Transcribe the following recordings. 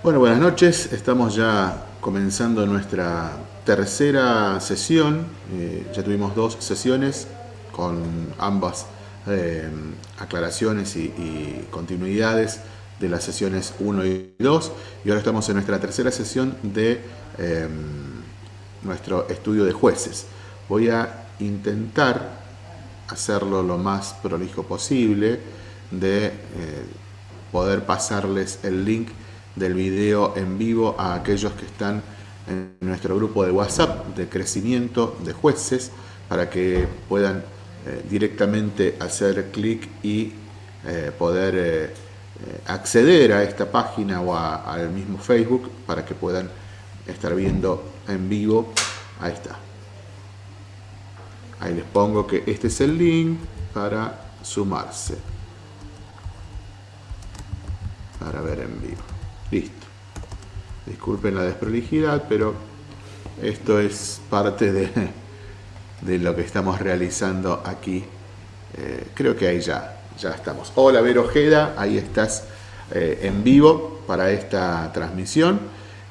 Bueno, buenas noches. Estamos ya comenzando nuestra tercera sesión. Eh, ya tuvimos dos sesiones con ambas eh, aclaraciones y, continuidades de las sesiones 1 y 2. Y ahora estamos en nuestra tercera sesión de em, nuestro estudio de jueces. Voy a intentar hacerlo lo más prolijo posible de eh, poder pasarles el link del video en vivo a aquellos que están en nuestro grupo de WhatsApp de crecimiento de jueces para que puedan eh, directamente hacer clic y eh, poder eh, acceder a esta página o al mismo Facebook para que puedan estar viendo en vivo. Ahí está. Ahí les pongo que este es el link para sumarse. Para ver en vivo. Listo. Disculpen la desprolijidad, pero esto es parte de, de lo que estamos realizando aquí. Eh, creo que ahí ya, ya estamos. Hola Vero Ojeda, ahí estás eh, en vivo para esta transmisión.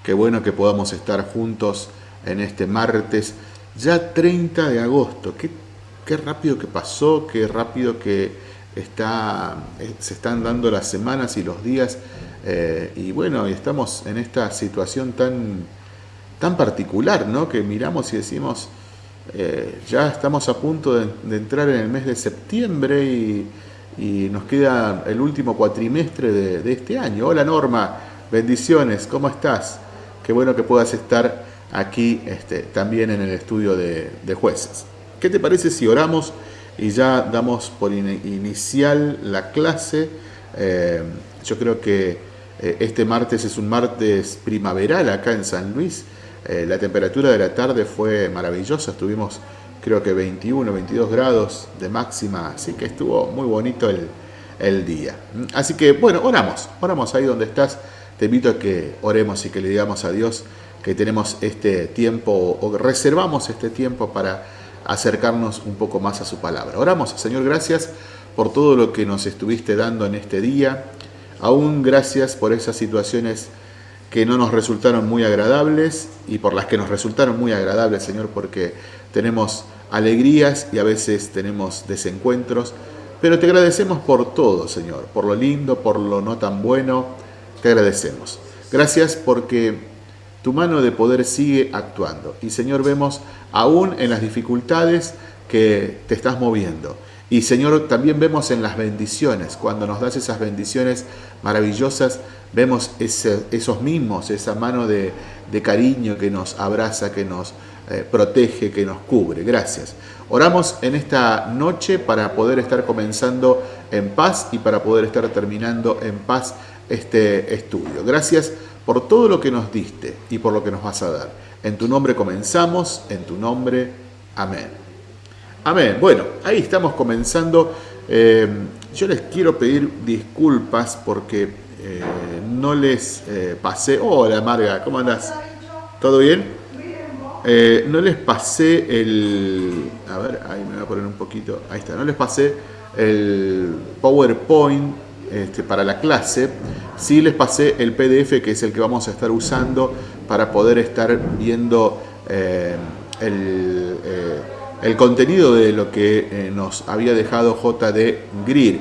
Qué bueno que podamos estar juntos en este martes, ya 30 de agosto. Qué, qué rápido que pasó, qué rápido que está, eh, se están dando las semanas y los días eh, y bueno, estamos en esta situación tan, tan particular, ¿no? Que miramos y decimos, eh, ya estamos a punto de, entrar en el mes de septiembre y, nos queda el último cuatrimestre de, este año. Hola Norma, bendiciones, ¿cómo estás? Qué bueno que puedas estar aquí este, también en el estudio de, jueces. ¿Qué te parece si oramos y ya damos por inicial la clase? Eh, yo creo que eh, este martes es un martes primaveral acá en San Luis. Eh, la temperatura de la tarde fue maravillosa, estuvimos creo que 21, 22 grados de máxima, así que estuvo muy bonito el, día. Así que bueno, oramos, oramos ahí donde estás. Te invito a que oremos y que le digamos a Dios que tenemos este tiempo o reservamos este tiempo para acercarnos un poco más a su palabra. Oramos, Señor, gracias por todo lo que nos estuviste dando en este día. Aún gracias por esas situaciones que no nos resultaron muy agradables y por las que nos resultaron muy agradables, Señor, porque tenemos alegrías y a veces tenemos desencuentros, pero te agradecemos por todo, Señor, por lo lindo, por lo no tan bueno, te agradecemos. Gracias porque tu mano de poder sigue actuando. Y, Señor, vemos aún en las dificultades que te estás moviendo y Señor, también vemos en las bendiciones, cuando nos das esas bendiciones maravillosas, vemos esos mismos, esa mano de, cariño que nos abraza, que nos eh, protege, que nos cubre. Gracias. Oramos en esta noche para poder estar comenzando en paz y para poder estar terminando en paz este estudio. Gracias por todo lo que nos diste y por lo que nos vas a dar. En tu nombre comenzamos, en tu nombre, amén. Amén. Bueno, ahí estamos comenzando. Eh, yo les quiero pedir disculpas porque eh, no les eh, pasé... Hola Marga, ¿cómo andás? ¿Todo bien? no les pasé el... A ver, ahí me voy a poner un poquito... Ahí está, no les pasé el PowerPoint este, para la clase. Sí les pasé el PDF que es el que vamos a estar usando para poder estar viendo el el contenido de lo que eh, nos había dejado JD Greer.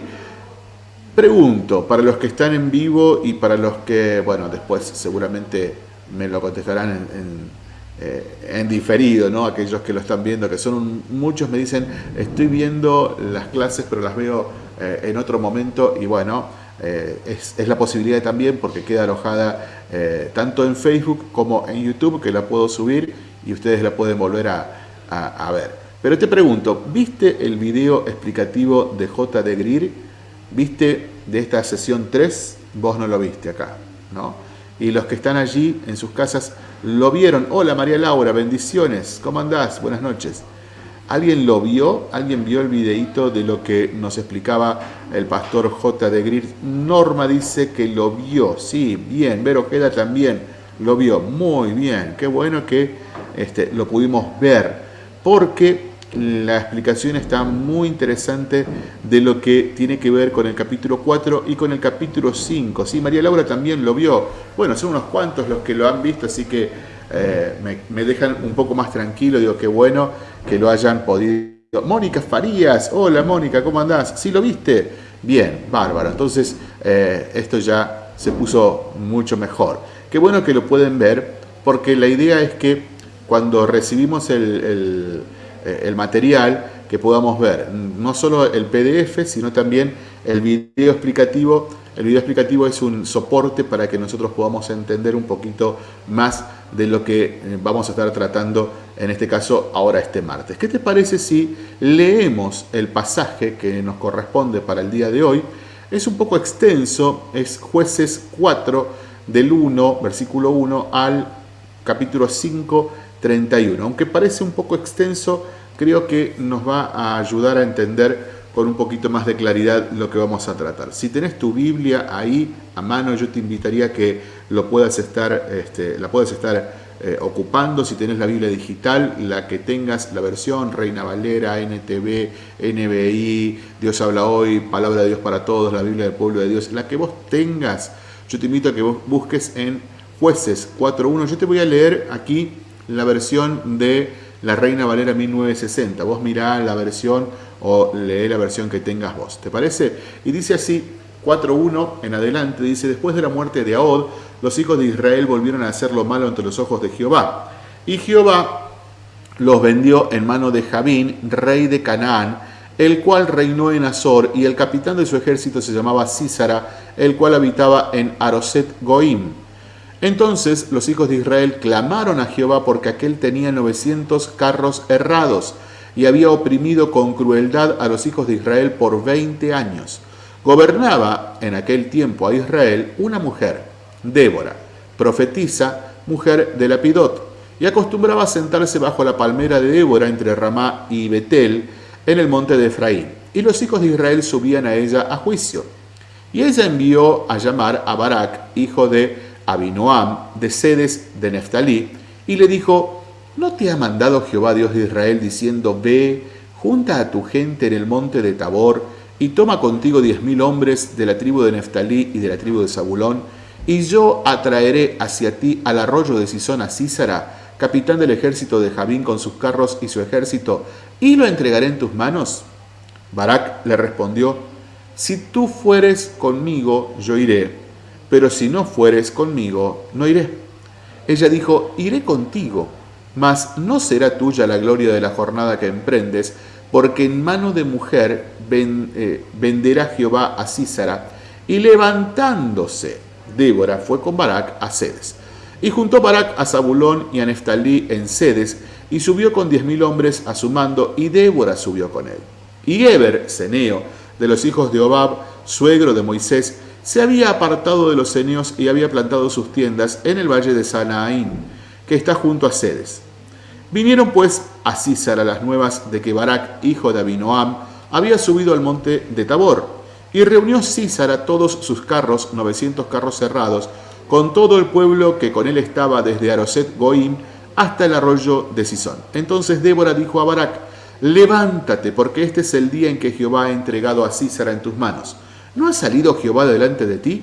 Pregunto, para los que están en vivo y para los que, bueno, después seguramente me lo contestarán en, eh, diferido, ¿no? Aquellos que lo están viendo, que son muchos me dicen, estoy viendo las clases, pero las veo eh, en otro momento y bueno, es, la posibilidad también porque queda alojada tanto en Facebook como en YouTube, que la puedo subir y ustedes la pueden volver a ver. Pero te pregunto, ¿viste el video explicativo de J. de Greer? ¿Viste de esta sesión 3? Vos no lo viste acá, ¿no? Y los que están allí en sus casas lo vieron. Hola María Laura, bendiciones. ¿Cómo andás? Buenas noches. ¿Alguien lo vio? ¿Alguien vio el videíto de lo que nos explicaba el pastor J. de Greer? Norma dice que lo vio. Sí, bien. Vero Queda también lo vio. Muy bien. Qué bueno que este, lo pudimos ver porque la explicación está muy interesante de lo que tiene que ver con el capítulo 4 y con el capítulo 5. Sí, María Laura también lo vio. Bueno, son unos cuantos los que lo han visto, así que eh, me, dejan un poco más tranquilo. Digo, qué bueno que lo hayan podido. Mónica Farías, hola Mónica, ¿cómo andás? ¿Sí lo viste? Bien, bárbaro. Entonces, eh, esto ya se puso mucho mejor. Qué bueno que lo pueden ver, porque la idea es que cuando recibimos el el material que podamos ver, no solo el PDF, sino también el video explicativo. El video explicativo es un soporte para que nosotros podamos entender un poquito más de lo que eh, vamos a estar tratando, en este caso, ahora este martes. ¿Qué te parece si leemos el pasaje que nos corresponde para el día de hoy? Es un poco extenso, es jueces 4 del 1, versículo 1 al capítulo 5, 31. Aunque parece un poco extenso, creo que nos va a ayudar a entender con un poquito más de claridad lo que vamos a tratar. Si tenés tu Biblia ahí a mano, yo te invitaría que lo puedas estar, este, la puedas estar eh, ocupando. Si tenés la Biblia digital, la que tengas, la versión Reina Valera, NTV, NBI, Dios habla hoy, Palabra de Dios para todos, la Biblia del pueblo de Dios, la que vos tengas, yo te invito a que vos busques en Jueces 4.1. Yo te voy a leer aquí la versión de la Reina Valera 1960. Vos mirá la versión o lee la versión que tengas vos. ¿Te parece? Y dice así, 4.1 en adelante, dice, después de la muerte de Ahod, los hijos de Israel volvieron a hacer lo malo ante los ojos de Jehová. Y Jehová los vendió en mano de Jabín, rey de Canaán, el cual reinó en Azor, y el capitán de su ejército se llamaba Císara, el cual habitaba en Aroset Goim. Entonces los hijos de Israel clamaron a Jehová porque aquel tenía 900 carros errados y había oprimido con crueldad a los hijos de Israel por 20 años. Gobernaba en aquel tiempo a Israel una mujer, Débora, profetisa, mujer de Lapidot, y acostumbraba a sentarse bajo la palmera de Débora entre Ramá y Betel en el monte de Efraín. Y los hijos de Israel subían a ella a juicio. Y ella envió a llamar a Barak, hijo de Abinoam de Sedes de Neftalí, y le dijo, ¿no te ha mandado Jehová Dios de Israel diciendo, ve, junta a tu gente en el monte de Tabor, y toma contigo diez mil hombres de la tribu de Neftalí y de la tribu de Zabulón, y yo atraeré hacia ti al arroyo de Sisón a Císara, capitán del ejército de Jabín con sus carros y su ejército, y lo entregaré en tus manos? Barak le respondió, si tú fueres conmigo, yo iré pero si no fueres conmigo, no iré. Ella dijo, iré contigo, mas no será tuya la gloria de la jornada que emprendes, porque en mano de mujer eh, venderá Jehová a Císara. Y levantándose, Débora fue con Barak a Sedes. Y juntó Barak a Zabulón y a Neftalí en Sedes, y subió con diez mil hombres a su mando, y Débora subió con él. Y Eber, Ceneo, de los hijos de Obab, suegro de Moisés, se había apartado de los ceneos y había plantado sus tiendas en el valle de Sanaín, que está junto a Sedes. Vinieron pues a Císara las nuevas de que Barak, hijo de Abinoam, había subido al monte de Tabor, y reunió Císara todos sus carros, 900 carros cerrados, con todo el pueblo que con él estaba desde Aroset Goim hasta el arroyo de Sison. Entonces Débora dijo a Barak, levántate, porque este es el día en que Jehová ha entregado a Císara en tus manos. ¿No ha salido Jehová delante de ti?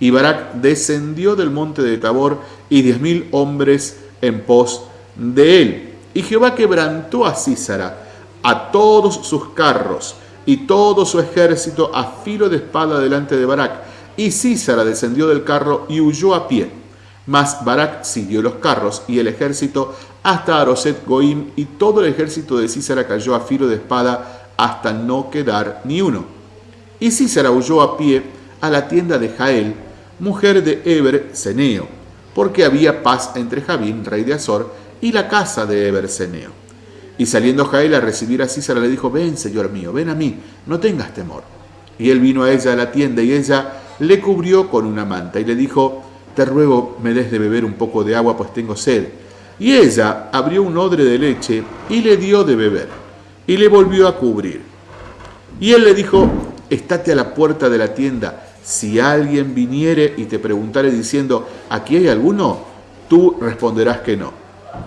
Y Barak descendió del monte de Tabor y diez mil hombres en pos de él. Y Jehová quebrantó a Císara, a todos sus carros y todo su ejército a filo de espada delante de Barak. Y Císara descendió del carro y huyó a pie. Mas Barak siguió los carros y el ejército hasta Aroset Goim, y todo el ejército de Císara cayó a filo de espada hasta no quedar ni uno. Y Císara huyó a pie a la tienda de Jael, mujer de Eber Ceneo, porque había paz entre Jabín, rey de Azor, y la casa de Eber Ceneo. Y saliendo Jael a recibir a Císara le dijo, ven, señor mío, ven a mí, no tengas temor. Y él vino a ella a la tienda y ella le cubrió con una manta y le dijo, te ruego me des de beber un poco de agua, pues tengo sed. Y ella abrió un odre de leche y le dio de beber, y le volvió a cubrir. Y él le dijo, estate a la puerta de la tienda. Si alguien viniere y te preguntare diciendo, ¿aquí hay alguno? Tú responderás que no.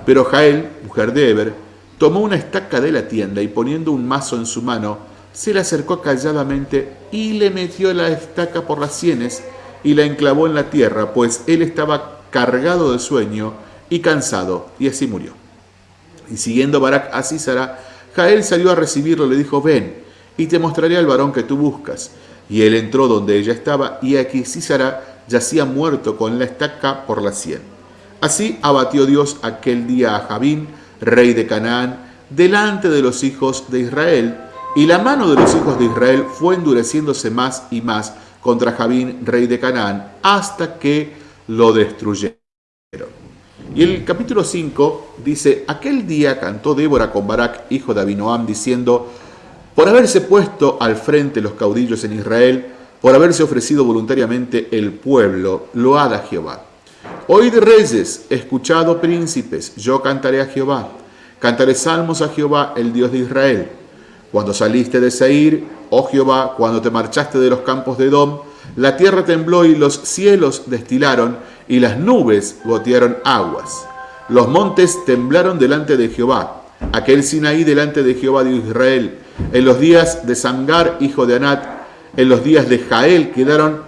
Pero Jael, mujer de Eber, tomó una estaca de la tienda y poniendo un mazo en su mano, se le acercó calladamente y le metió la estaca por las sienes y la enclavó en la tierra, pues él estaba cargado de sueño y cansado, y así murió. Y siguiendo Barak a Císara, Jael salió a recibirlo le dijo, ven, y te mostraré al varón que tú buscas. Y él entró donde ella estaba, y aquí Císara yacía muerto con la estaca por la sien. Así abatió Dios aquel día a Jabín, rey de Canaán, delante de los hijos de Israel, y la mano de los hijos de Israel fue endureciéndose más y más contra Jabín, rey de Canaán, hasta que lo destruyeron. Y el capítulo 5 dice, aquel día cantó Débora con Barak, hijo de Abinoam, diciendo, por haberse puesto al frente los caudillos en Israel, por haberse ofrecido voluntariamente el pueblo, load a Jehová. Oíd reyes, escuchado príncipes, yo cantaré a Jehová. Cantaré salmos a Jehová, el Dios de Israel. Cuando saliste de Seir, oh Jehová, cuando te marchaste de los campos de Edom, la tierra tembló y los cielos destilaron y las nubes gotearon aguas. Los montes temblaron delante de Jehová, aquel Sinaí delante de Jehová de Israel. En los días de Sangar, hijo de Anat, en los días de Jael quedaron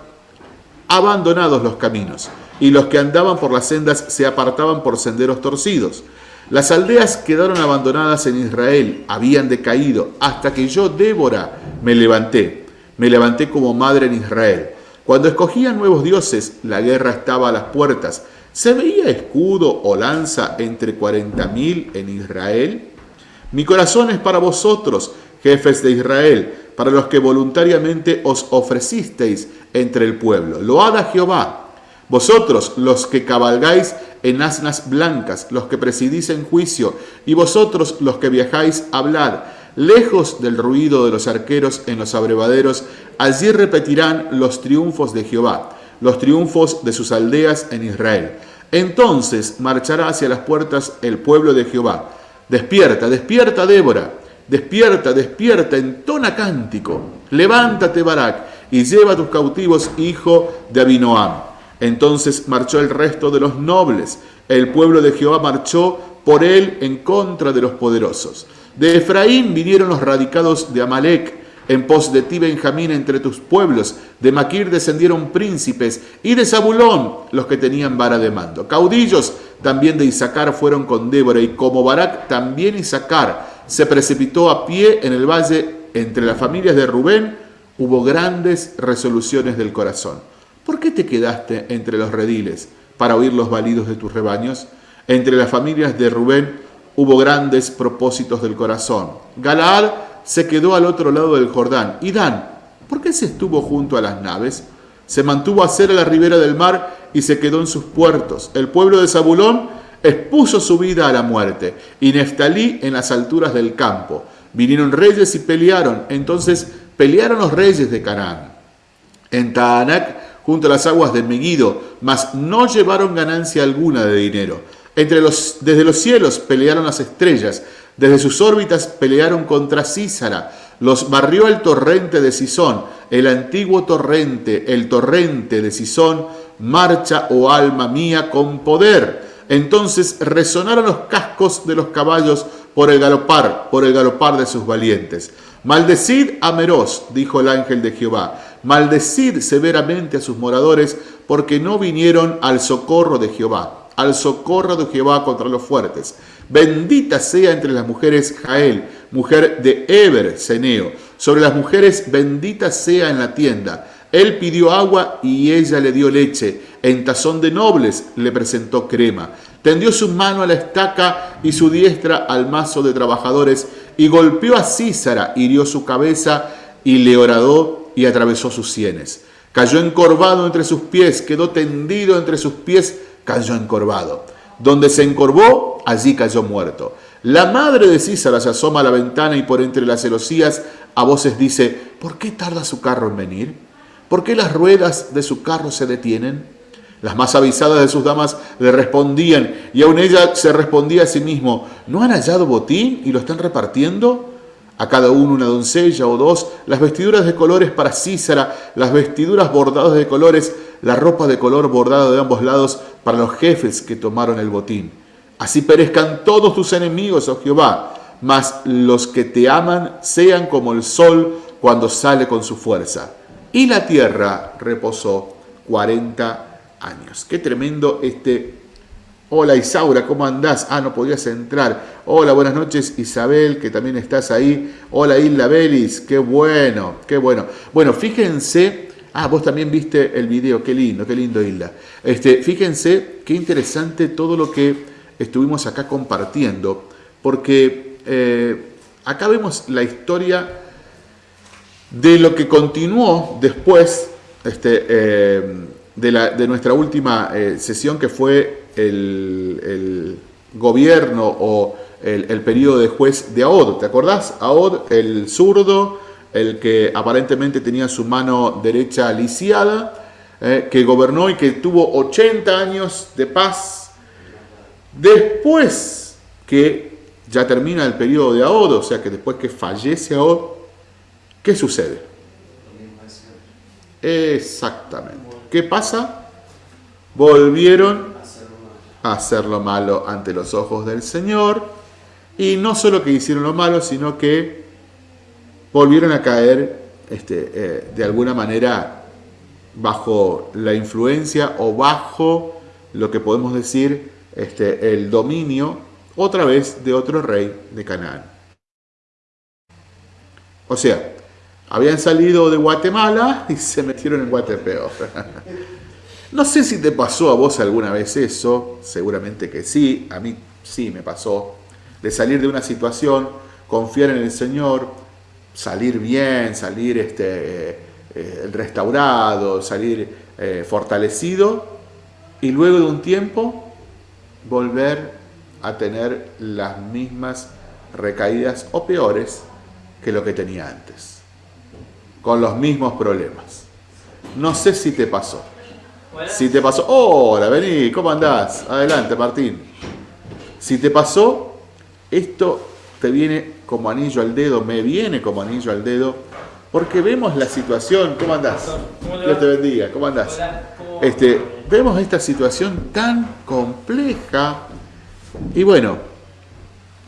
abandonados los caminos, y los que andaban por las sendas se apartaban por senderos torcidos. Las aldeas quedaron abandonadas en Israel, habían decaído, hasta que yo, Débora, me levanté. Me levanté como madre en Israel. Cuando escogían nuevos dioses, la guerra estaba a las puertas. ¿Se veía escudo o lanza entre cuarenta mil en Israel? Mi corazón es para vosotros, jefes de Israel, para los que voluntariamente os ofrecisteis entre el pueblo. Load a Jehová. Vosotros, los que cabalgáis en asnas blancas, los que presidís en juicio, y vosotros los que viajáis, hablad, lejos del ruido de los arqueros en los abrevaderos, allí repetirán los triunfos de Jehová, los triunfos de sus aldeas en Israel. Entonces marchará hacia las puertas el pueblo de Jehová. Despierta, despierta, Débora, despierta, despierta, entona cántico. Levántate, Barak, y lleva a tus cautivos, hijo de Abinoam. Entonces marchó el resto de los nobles. El pueblo de Jehová marchó por él en contra de los poderosos. De Efraín vinieron los radicados de Amalek, en pos de ti Benjamín entre tus pueblos. De Maquir descendieron príncipes, y de Zabulón los que tenían vara de mando. Caudillos también de Isaacar fueron con Débora, y como Barak también Isaacar se precipitó a pie en el valle entre las familias de Rubén, hubo grandes resoluciones del corazón. ¿Por qué te quedaste entre los rediles para oír los balidos de tus rebaños? Entre las familias de Rubén hubo grandes propósitos del corazón. Galaad se quedó al otro lado del Jordán. Y Dan, ¿por qué se estuvo junto a las naves? Se mantuvo a ser a la ribera del mar y se quedó en sus puertos. El pueblo de Zabulón expuso su vida a la muerte y Neftalí en las alturas del campo. Vinieron reyes y pelearon. Entonces pelearon los reyes de Canaán. En Taanac junto a las aguas de Megido, mas no llevaron ganancia alguna de dinero. Entre los, desde los cielos pelearon las estrellas, desde sus órbitas pelearon contra Císara, los barrió el torrente de Sisón, el antiguo torrente, el torrente de Sisón, marcha, oh alma mía, con poder. Entonces resonaron los cascos de los caballos por el galopar, por el galopar de sus valientes. Maldecid a Meroz, dijo el ángel de Jehová, maldecid severamente a sus moradores, porque no vinieron al socorro de Jehová, al socorro de Jehová contra los fuertes. Bendita sea entre las mujeres Jael, mujer de Eber, Ceneo. Sobre las mujeres bendita sea en la tienda. Él pidió agua y ella le dio leche. En tazón de nobles le presentó crema. Tendió su mano a la estaca y su diestra al mazo de trabajadores y golpeó a Císara, hirió su cabeza y le horadó y atravesó sus sienes. Cayó encorvado entre sus pies, quedó tendido entre sus pies, cayó encorvado. Donde se encorvó, allí cayó muerto. La madre de Císara se asoma a la ventana y por entre las celosías a voces dice, ¿por qué tarda su carro en venir? ¿Por qué las ruedas de su carro se detienen? Las más avisadas de sus damas le respondían, y aún ella se respondía a sí mismo, ¿no han hallado botín y lo están repartiendo? A cada uno una doncella o dos, las vestiduras de colores para Císara, las vestiduras bordadas de colores, la ropa de color bordada de ambos lados para los jefes que tomaron el botín. Así perezcan todos tus enemigos, oh Jehová. mas los que te aman sean como el sol cuando sale con su fuerza. Y la tierra reposó 40 años. Qué tremendo este... Hola Isaura, ¿cómo andás? Ah, no podías entrar. Hola, buenas noches Isabel, que también estás ahí. Hola Isla Belis, qué bueno, qué bueno. Bueno, fíjense, ah, vos también viste el video, qué lindo, qué lindo Isla. Este, fíjense qué interesante todo lo que estuvimos acá compartiendo, porque eh, acá vemos la historia de lo que continuó después este, eh, de, nuestra última eh, sesión, que fue el, gobierno o el, periodo de juez de Aod. ¿Te acordás? Aod, el zurdo, el que aparentemente tenía su mano derecha lisiada, que gobernó y que tuvo 80 años de paz Después que ya termina el periodo de Ahod, o sea que después que fallece Ahod, ¿qué sucede? Exactamente. ¿Qué pasa? Volvieron a hacer lo malo ante los ojos del Señor. Y no solo que hicieron lo malo, sino que volvieron a caer este, eh, de alguna manera bajo la influencia o bajo lo que podemos decir este, el dominio otra vez de otro rey de Canaán. O sea, habían salido de Guatemala y se metieron en Guatepeo. No sé si te pasó a vos alguna vez eso, seguramente que sí, a mí sí me pasó, de salir de una situación, confiar en el Señor, salir bien, salir este, eh, restaurado, salir eh, fortalecido, y luego de un tiempo volver a tener las mismas recaídas o peores que lo que tenía antes, con los mismos problemas. No sé si te pasó. Si te pasó, hola, vení, ¿cómo andás? Adelante, Martín. Si te pasó, esto te viene como anillo al dedo, me viene como anillo al dedo, porque vemos la situación, ¿cómo andás? Dios te bendiga, ¿cómo andás? Este, vemos esta situación tan compleja y bueno,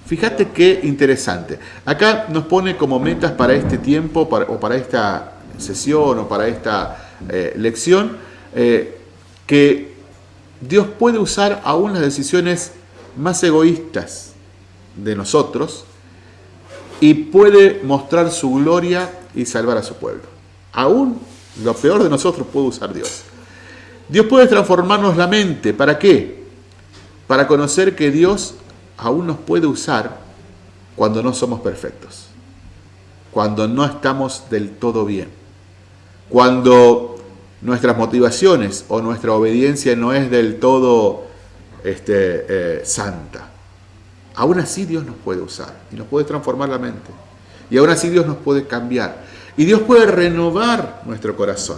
fíjate qué interesante. Acá nos pone como metas para este tiempo o para esta sesión o para esta eh, lección eh, que Dios puede usar aún las decisiones más egoístas de nosotros y puede mostrar su gloria y salvar a su pueblo. Aún lo peor de nosotros puede usar Dios. Dios puede transformarnos la mente. ¿Para qué? Para conocer que Dios aún nos puede usar cuando no somos perfectos. Cuando no estamos del todo bien. Cuando nuestras motivaciones o nuestra obediencia no es del todo este, eh, santa. Aún así Dios nos puede usar y nos puede transformar la mente. Y aún así Dios nos puede cambiar. Y Dios puede renovar nuestro corazón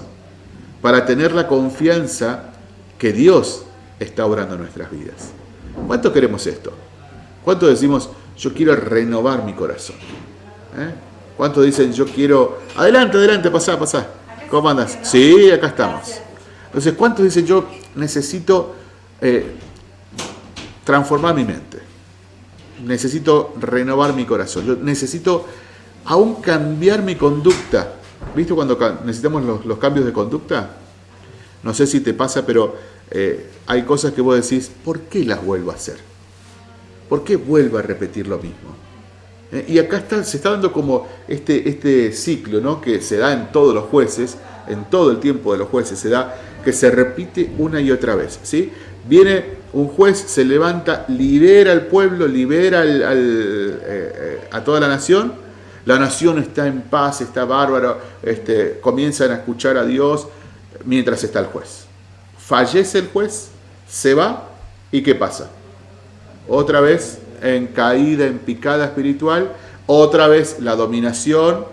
para tener la confianza que Dios está obrando en nuestras vidas. ¿Cuánto queremos esto? ¿Cuánto decimos, yo quiero renovar mi corazón? ¿Eh? ¿Cuánto dicen, yo quiero... Adelante, adelante, pasá, pasá. ¿Cómo andas? Sí, acá estamos. Entonces, ¿cuántos dicen, yo necesito eh, transformar mi mente? Necesito renovar mi corazón. Necesito aún cambiar mi conducta ¿Viste cuando necesitamos los, cambios de conducta? No sé si te pasa, pero eh, hay cosas que vos decís, ¿por qué las vuelvo a hacer? ¿Por qué vuelvo a repetir lo mismo? Eh, y acá está, se está dando como este, este ciclo, ¿no? Que se da en todos los jueces, en todo el tiempo de los jueces se da, que se repite una y otra vez, ¿sí? Viene un juez, se levanta, libera al pueblo, libera eh, a toda la nación, la nación está en paz, está bárbaro, este, comienzan a escuchar a Dios mientras está el juez. Fallece el juez, se va y ¿qué pasa? Otra vez en caída, en picada espiritual, otra vez la dominación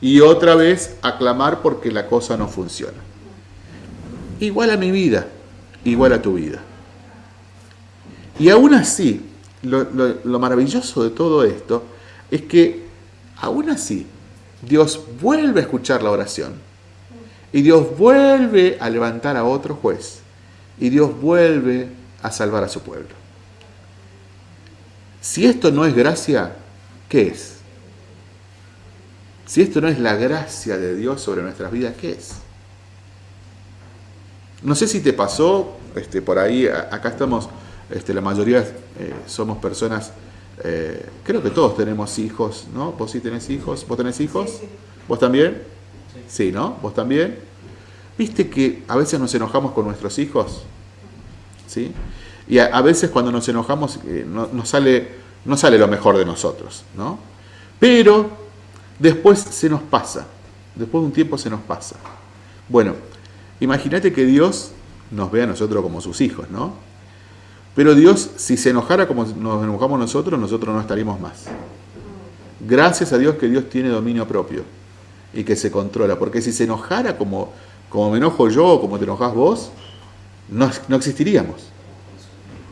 y otra vez aclamar porque la cosa no funciona. Igual a mi vida, igual a tu vida. Y aún así, lo maravilloso de todo esto es que Aún así, Dios vuelve a escuchar la oración. Y Dios vuelve a levantar a otro juez. Y Dios vuelve a salvar a su pueblo. Si esto no es gracia, ¿qué es? Si esto no es la gracia de Dios sobre nuestras vidas, ¿qué es? No sé si te pasó, este, por ahí, acá estamos, este, la mayoría eh, somos personas, eh, creo que todos tenemos hijos, ¿no? ¿Vos sí tenés hijos? ¿Vos tenés hijos? ¿Vos también? Sí. ¿no? ¿Vos también? ¿Viste que a veces nos enojamos con nuestros hijos? ¿Sí? Y a, veces cuando nos enojamos eh, no, sale, no sale lo mejor de nosotros, ¿no? Pero después se nos pasa, después de un tiempo se nos pasa. Bueno, imagínate que Dios nos ve a nosotros como sus hijos, ¿no? Pero Dios, si se enojara como nos enojamos nosotros, nosotros no estaríamos más. Gracias a Dios que Dios tiene dominio propio y que se controla, porque si se enojara como, como me enojo yo o como te enojas vos, no, no existiríamos.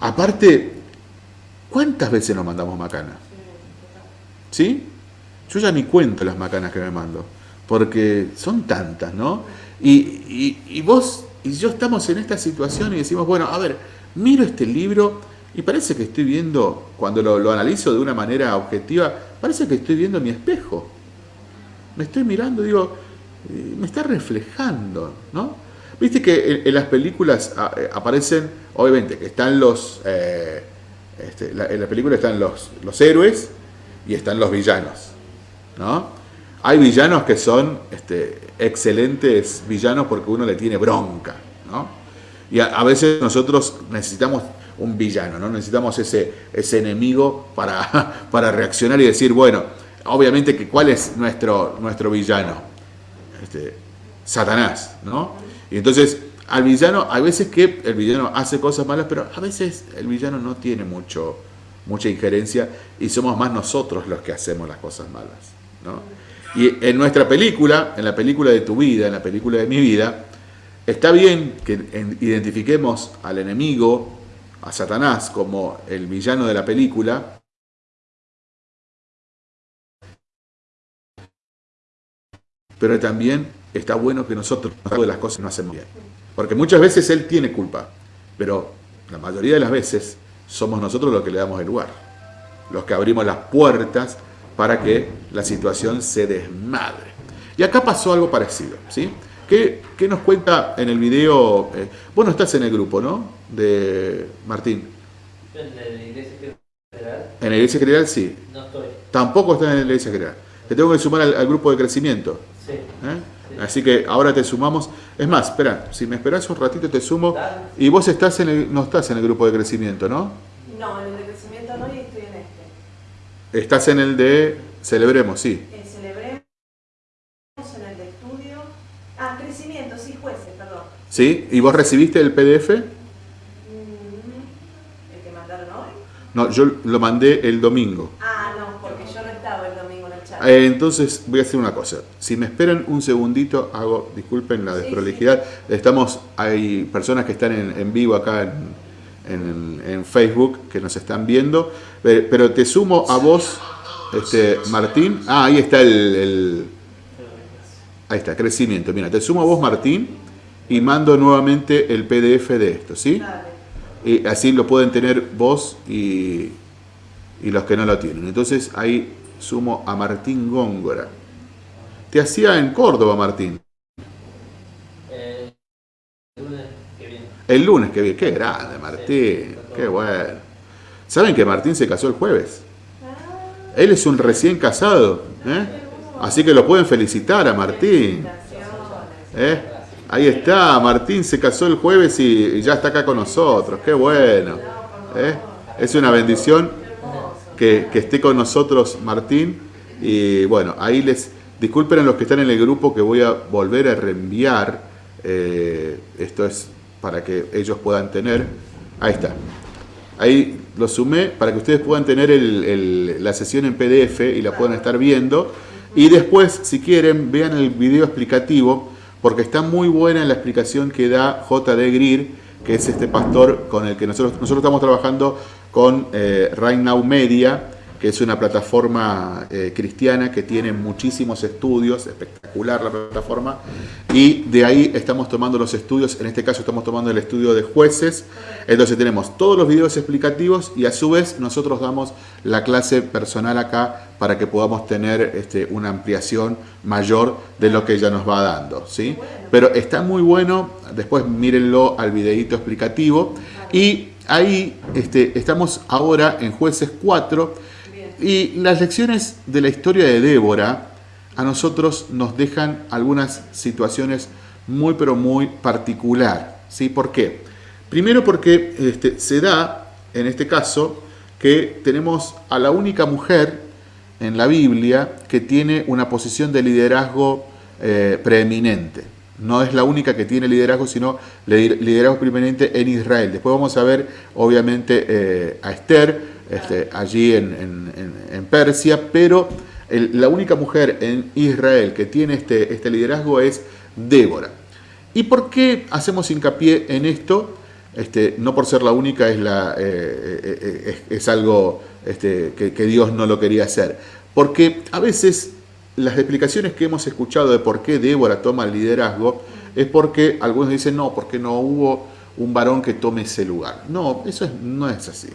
Aparte, ¿cuántas veces nos mandamos macana? ¿Sí? Yo ya ni cuento las macanas que me mando, porque son tantas, ¿no? Y, vos y yo estamos en esta situación y decimos, bueno, a ver, miro este libro y parece que estoy viendo, cuando lo, analizo de una manera objetiva, parece que estoy viendo mi espejo. Me estoy mirando, digo, eh, me está reflejando, ¿no? Viste que en, las películas ah, eh, aparecen, obviamente, que están los, eh, este, en la película están los, los héroes y están los villanos, ¿no? Hay villanos que son este, excelentes villanos porque uno le tiene bronca, ¿no? Y a, veces nosotros necesitamos un villano, ¿no? Necesitamos ese, ese enemigo para, para reaccionar y decir, bueno, obviamente que cuál es nuestro, nuestro villano, este, Satanás, ¿no? Y entonces al villano, hay veces que el villano hace cosas malas, pero a veces el villano no tiene mucho, mucha injerencia y somos más nosotros los que hacemos las cosas malas, ¿no? Y en nuestra película, en la película de tu vida, en la película de mi vida, está bien que identifiquemos al enemigo, a Satanás, como el villano de la película, pero también está bueno que nosotros de las cosas no hacemos bien. Porque muchas veces él tiene culpa, pero la mayoría de las veces somos nosotros los que le damos el lugar, los que abrimos las puertas para que la situación se desmadre. Y acá pasó algo parecido, ¿sí? ¿Qué, nos cuenta en el video? Eh, vos no estás en el grupo, ¿no? De Martín. ¿En la iglesia general? En la iglesia general sí. No estoy. Tampoco estás en la iglesia general. Te tengo que sumar al grupo de crecimiento. ¿Eh? Así que ahora te sumamos. Es más, espera, si me esperas un ratito te sumo. Y vos estás en el, no estás en el grupo de crecimiento, ¿no? No, en el de crecimiento no y estoy en este. Estás en el de Celebremos, sí. En Celebremos, en el de estudio. Ah, crecimiento, sí, jueces, perdón. ¿Sí? ¿Y vos recibiste el PDF? Mm, ¿El que mandaron hoy? No, yo lo mandé el domingo. Eh, entonces voy a hacer una cosa. Si me esperan un segundito, hago, disculpen la desprolijidad. Estamos, hay personas que están en, vivo acá en, Facebook que nos están viendo. Eh, pero te sumo a vos, este, Martín. Ah, ahí está el, Ahí está, crecimiento. Mira, te sumo a vos, Martín, y mando nuevamente el PDF de esto, ¿sí? Y así lo pueden tener vos y, y los que no lo tienen. Entonces ahí sumo a Martín Góngora. Te hacía en Córdoba, Martín. el lunes que viene. El lunes que viene. Qué grande, Martín. Qué bueno. ¿Saben que Martín se casó el jueves? Él es un recién casado. ¿eh? Así que lo pueden felicitar a Martín. ¿Eh? Ahí está, Martín se casó el jueves y ya está acá con nosotros. Qué bueno. ¿eh? Es una bendición que, esté con nosotros Martín. Y bueno, ahí les disculpen a los que están en el grupo que voy a volver a reenviar. Eh, esto es para que ellos puedan tener. Ahí está. Ahí lo sumé para que ustedes puedan tener la sesión en PDF y la puedan estar viendo. Y después, si quieren, vean el video explicativo, porque está muy buena la explicación que da J.D. Greer, que es este pastor con el que nosotros, nosotros estamos trabajando con eh, Right Now Media, es una plataforma eh, cristiana que tiene muchísimos estudios, espectacular la plataforma, y de ahí estamos tomando los estudios, en este caso estamos tomando el estudio de jueces, entonces tenemos todos los videos explicativos y a su vez nosotros damos la clase personal acá para que podamos tener este, una ampliación mayor de lo que ella nos va dando, ¿sí? Pero está muy bueno, después mírenlo al videito explicativo, y ahí este, estamos ahora en jueces 4, y las lecciones de la historia de Débora a nosotros nos dejan algunas situaciones muy pero muy particular. ¿sí? ¿Por qué? Primero porque este, se da, en este caso, que tenemos a la única mujer en la Biblia que tiene una posición de liderazgo eh, preeminente. No es la única que tiene liderazgo, sino liderazgo preeminente en Israel. Después vamos a ver, obviamente, eh, a Esther, este, allí en, Persia, pero la única mujer en Israel que tiene este, este liderazgo es Débora. ¿Y por qué hacemos hincapié en esto? Este, no por ser la única es, eh, eh, eh, es, algo este, que, que, Dios no lo quería hacer. Porque a veces las explicaciones que hemos escuchado de por qué Débora toma el liderazgo es porque algunos dicen, no, porque no hubo un varón que tome ese lugar. No, eso no es así.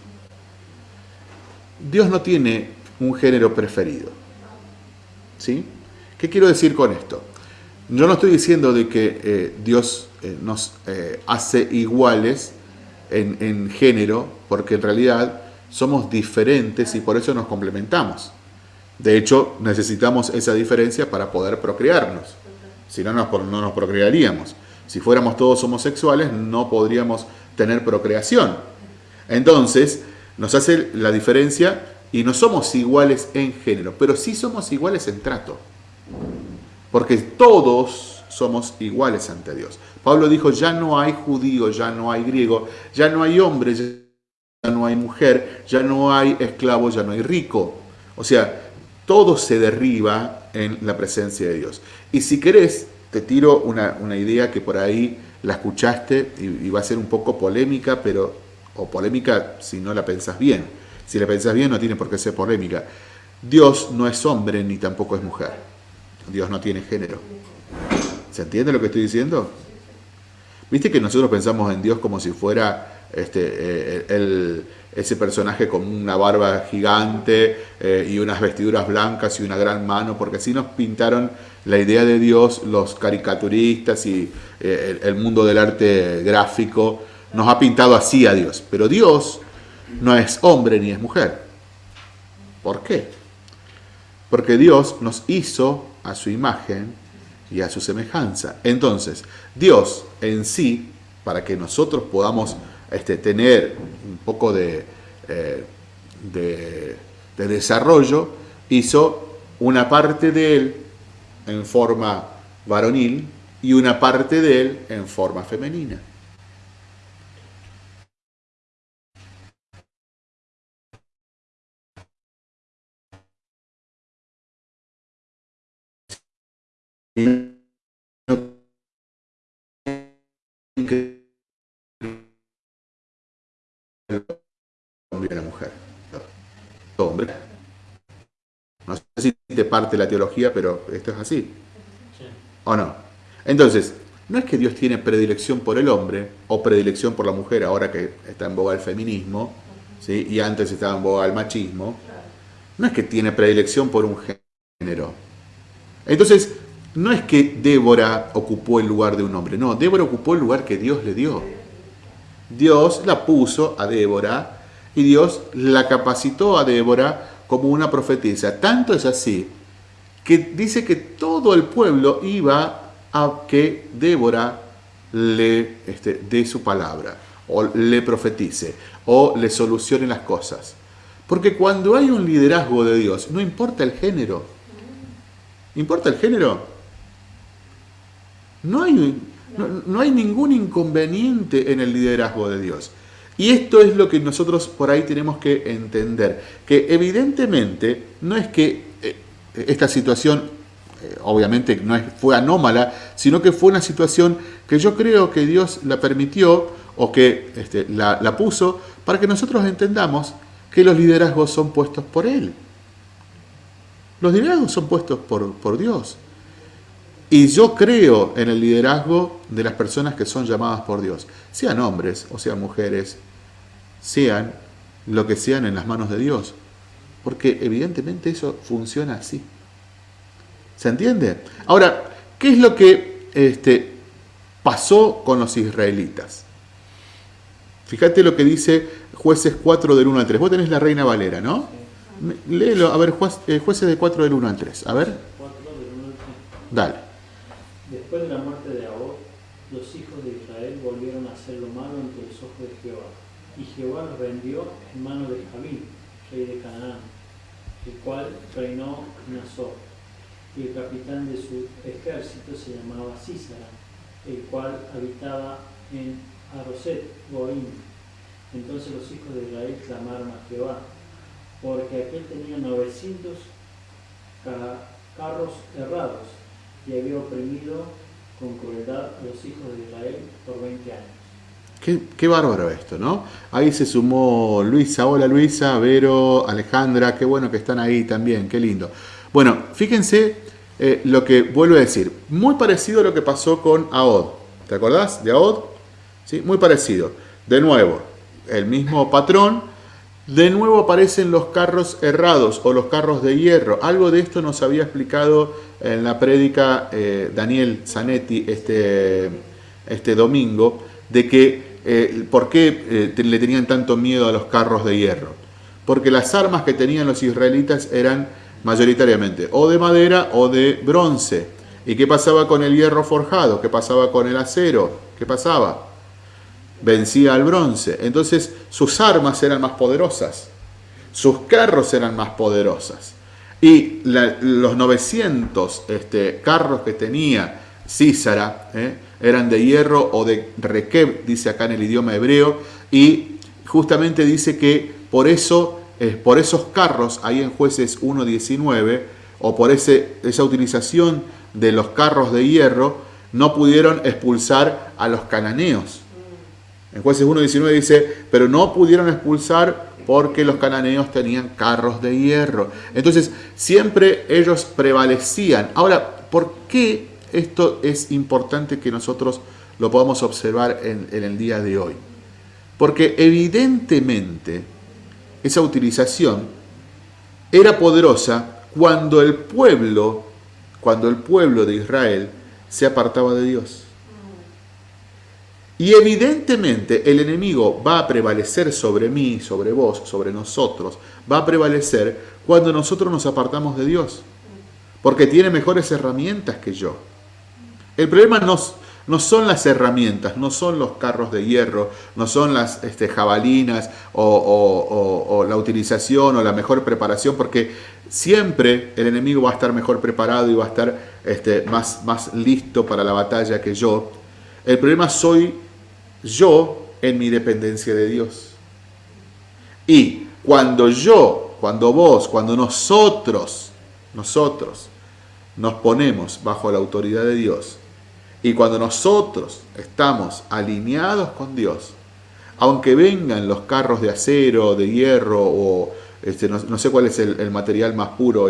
Dios no tiene un género preferido. ¿Sí? ¿Qué quiero decir con esto? Yo no estoy diciendo de que eh, Dios eh, nos eh, hace iguales en, género, porque en realidad somos diferentes y por eso nos complementamos. De hecho, necesitamos esa diferencia para poder procrearnos. Si no, no nos procrearíamos. Si fuéramos todos homosexuales, no podríamos tener procreación. Entonces, nos hace la diferencia y no somos iguales en género, pero sí somos iguales en trato. Porque todos somos iguales ante Dios. Pablo dijo, ya no hay judío, ya no hay griego, ya no hay hombre, ya no hay mujer, ya no hay esclavo, ya no hay rico. O sea, todo se derriba en la presencia de Dios. Y si querés, te tiro una, idea que por ahí la escuchaste y, y va a ser un poco polémica, pero o polémica si no la pensás bien. Si la pensás bien no tiene por qué ser polémica. Dios no es hombre ni tampoco es mujer. Dios no tiene género. ¿Se entiende lo que estoy diciendo? Viste que nosotros pensamos en Dios como si fuera este, eh, ese personaje con una barba gigante eh, y unas vestiduras blancas y una gran mano, porque así nos pintaron la idea de Dios los caricaturistas y eh, el mundo del arte gráfico nos ha pintado así a Dios. Pero Dios no es hombre ni es mujer. ¿Por qué? Porque Dios nos hizo a su imagen y a su semejanza. Entonces, Dios en sí, para que nosotros podamos este, tener un poco eh, de desarrollo, hizo una parte de Él en forma varonil y una parte de Él en forma femenina. Hombre y la mujer. Hombre. No sé si te parte la teología, pero esto es así. ¿O no? Entonces, no es que Dios tiene predilección por el hombre o predilección por la mujer, ahora que está en boga el feminismo, ¿sí? y antes estaba en boga el machismo. No es que tiene predilección por un género. Entonces, no es que Débora ocupó el lugar de un hombre, no, Débora ocupó el lugar que Dios le dio. Dios la puso a Débora y Dios la capacitó a Débora como una profetisa. Tanto es así que dice que todo el pueblo iba a que Débora le este, dé su palabra, o le profetice, o le solucione las cosas. Porque cuando hay un liderazgo de Dios, no importa el género. ¿Importa el género? No hay, no, hay ningún inconveniente en el liderazgo de Dios. Y esto es lo que nosotros por ahí tenemos que entender, que evidentemente no es que eh, esta situación, eh, obviamente no fue anómala, sino que fue una situación que yo creo que Dios la permitió o que este, la, la puso para que nosotros entendamos que los liderazgos son puestos por Él. Los liderazgos son puestos por, por Dios. Y yo creo en el liderazgo de las personas que son llamadas por Dios, sean hombres o sean mujeres, sean lo que sean en las manos de Dios. Porque evidentemente eso funciona así. ¿Se entiende? Ahora, ¿qué es lo que este, pasó con los israelitas? Fíjate lo que dice jueces 4 del 1 al 3. Vos tenés la Reina Valera, ¿no? Léelo, a ver, eh, jueces de 4 del 1 al 3. A ver. Dale. Después de la muerte de Ahor, los hijos de Israel volvieron a hacer lo malo ante los ojos de Jehová. Y Jehová los vendió en manos de Javín, rey de Canaán, el cual reinó en Azor. Y el capitán de su ejército se llamaba Císara, el cual habitaba en Aroset, Goim. Entonces los hijos de Israel clamaron a Jehová, porque aquel tenía 900 carros errados y había oprimido con crueldad los hijos de Israel por 20 años. Qué, qué, bárbaro esto, ¿no? Ahí se sumó Luisa. Hola Luisa, Vero, Alejandra, qué bueno que están ahí también, qué lindo. Bueno, fíjense eh, lo que vuelvo a decir. Muy parecido a lo que pasó con Aod. ¿Te acordás de Aod? ¿Sí? Muy parecido. De nuevo, el mismo patrón, de nuevo aparecen los carros errados o los carros de hierro. Algo de esto nos había explicado en la prédica eh, Daniel Zanetti este, este domingo, de que eh, por qué eh, le tenían tanto miedo a los carros de hierro. Porque las armas que tenían los israelitas eran mayoritariamente o de madera o de bronce. ¿Y qué pasaba con el hierro forjado? ¿Qué pasaba con el acero? ¿Qué pasaba? Vencía al bronce. Entonces sus armas eran más poderosas, sus carros eran más poderosas. Y los 900 este, carros que tenía Císara eh, eran de hierro o de requeb, dice acá en el idioma hebreo, y justamente dice que por eso, eh, por esos carros, ahí en jueces 1.19, o por ese, esa utilización de los carros de hierro, no pudieron expulsar a los cananeos. En jueces 1.19 dice, pero no pudieron expulsar porque los cananeos tenían carros de hierro. Entonces, siempre ellos prevalecían. Ahora, ¿por qué esto es importante que nosotros lo podamos observar en, en el día de hoy? Porque evidentemente esa utilización era poderosa cuando el pueblo, cuando el pueblo de Israel se apartaba de Dios. Y evidentemente el enemigo va a prevalecer sobre mí, sobre vos, sobre nosotros. Va a prevalecer cuando nosotros nos apartamos de Dios. Porque tiene mejores herramientas que yo. El problema no, son las herramientas, no son los carros de hierro, no son las este, jabalinas o, la utilización o la mejor preparación, porque siempre el enemigo va a estar mejor preparado y va a estar este, más, más listo para la batalla que yo. El problema soy yo en mi dependencia de Dios. Y cuando yo, cuando vos, cuando nosotros, nosotros nos ponemos bajo la autoridad de Dios y cuando nosotros estamos alineados con Dios, aunque vengan los carros de acero, de hierro o este, no, sé cuál es el, material más puro,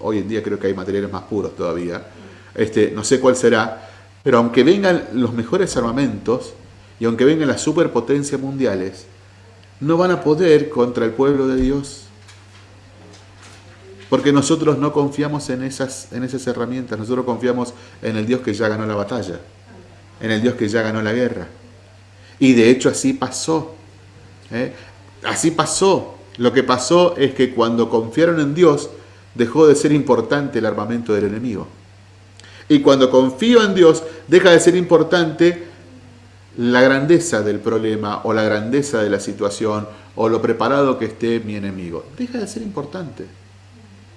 hoy en día creo que hay materiales más puros todavía, este, no sé cuál será, pero aunque vengan los mejores armamentos, y aunque vengan las superpotencias mundiales, no van a poder contra el pueblo de Dios. Porque nosotros no confiamos en esas, en esas herramientas, nosotros confiamos en el Dios que ya ganó la batalla, en el Dios que ya ganó la guerra. Y de hecho así pasó. ¿eh? Así pasó. Lo que pasó es que cuando confiaron en Dios, dejó de ser importante el armamento del enemigo. Y cuando confío en Dios, deja de ser importante la grandeza del problema o la grandeza de la situación o lo preparado que esté mi enemigo. Deja de ser importante.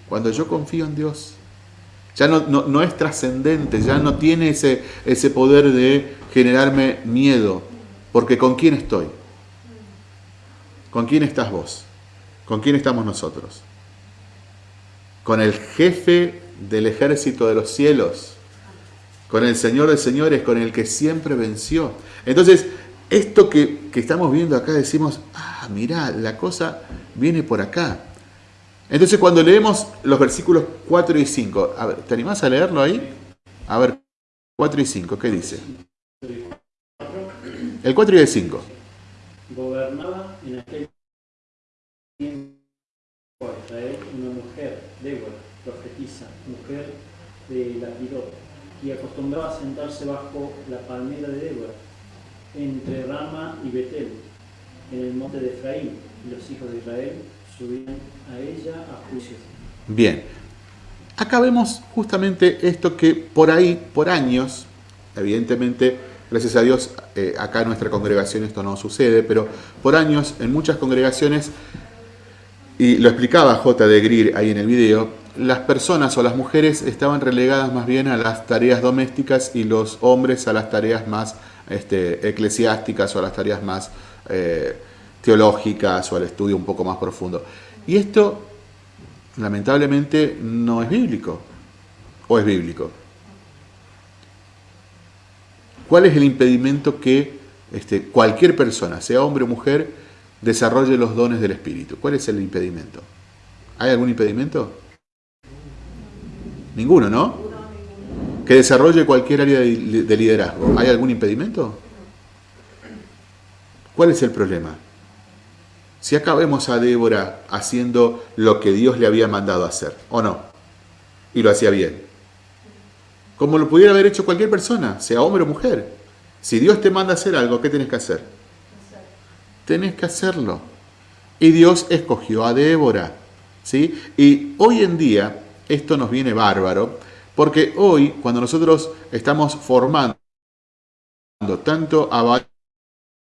Cuando yo confío en Dios, ya no, no, es trascendente, ya no tiene ese, ese poder de generarme miedo, porque ¿con quién estoy? ¿Con quién estás vos? ¿Con quién estamos nosotros? Con el jefe del ejército de los cielos, con el Señor de señores, con el que siempre venció. Entonces, esto que, que estamos viendo acá decimos, ah, mirá, la cosa viene por acá. Entonces cuando leemos los versículos 4 y 5, a ver, ¿te animás a leerlo ahí? A ver, 4 y 5, ¿qué dice? El 4 y el 5. Gobernaba en aquel tiempo Israel una mujer, Débora, profetisa, mujer de Lapidot, y acostumbraba a sentarse bajo la palmera de Débora, entre Rama y Betel, en el monte de Efraín, y los hijos de Israel subían a ella a juicio. Bien, acá vemos justamente esto que por ahí, por años, evidentemente, gracias a Dios, eh, acá en nuestra congregación esto no sucede, pero por años en muchas congregaciones, y lo explicaba J. de Greer ahí en el video, las personas o las mujeres estaban relegadas más bien a las tareas domésticas y los hombres a las tareas más este, eclesiásticas o a las tareas más eh, teológicas o al estudio un poco más profundo. Y esto, lamentablemente, no es bíblico. ¿O es bíblico? ¿Cuál es el impedimento que este, cualquier persona, sea hombre o mujer, desarrolle los dones del Espíritu? ¿Cuál es el impedimento? ¿Hay algún impedimento? Ninguno, ¿no? Que desarrolle cualquier área de liderazgo. ¿Hay algún impedimento? ¿Cuál es el problema? Si acá vemos a Débora haciendo lo que Dios le había mandado hacer, ¿o no? Y lo hacía bien. Como lo pudiera haber hecho cualquier persona, sea hombre o mujer. Si Dios te manda hacer algo, ¿qué tienes que hacer? Tenés que hacerlo. Y Dios escogió a Débora. ¿sí? Y hoy en día esto nos viene bárbaro, porque hoy cuando nosotros estamos formando tanto a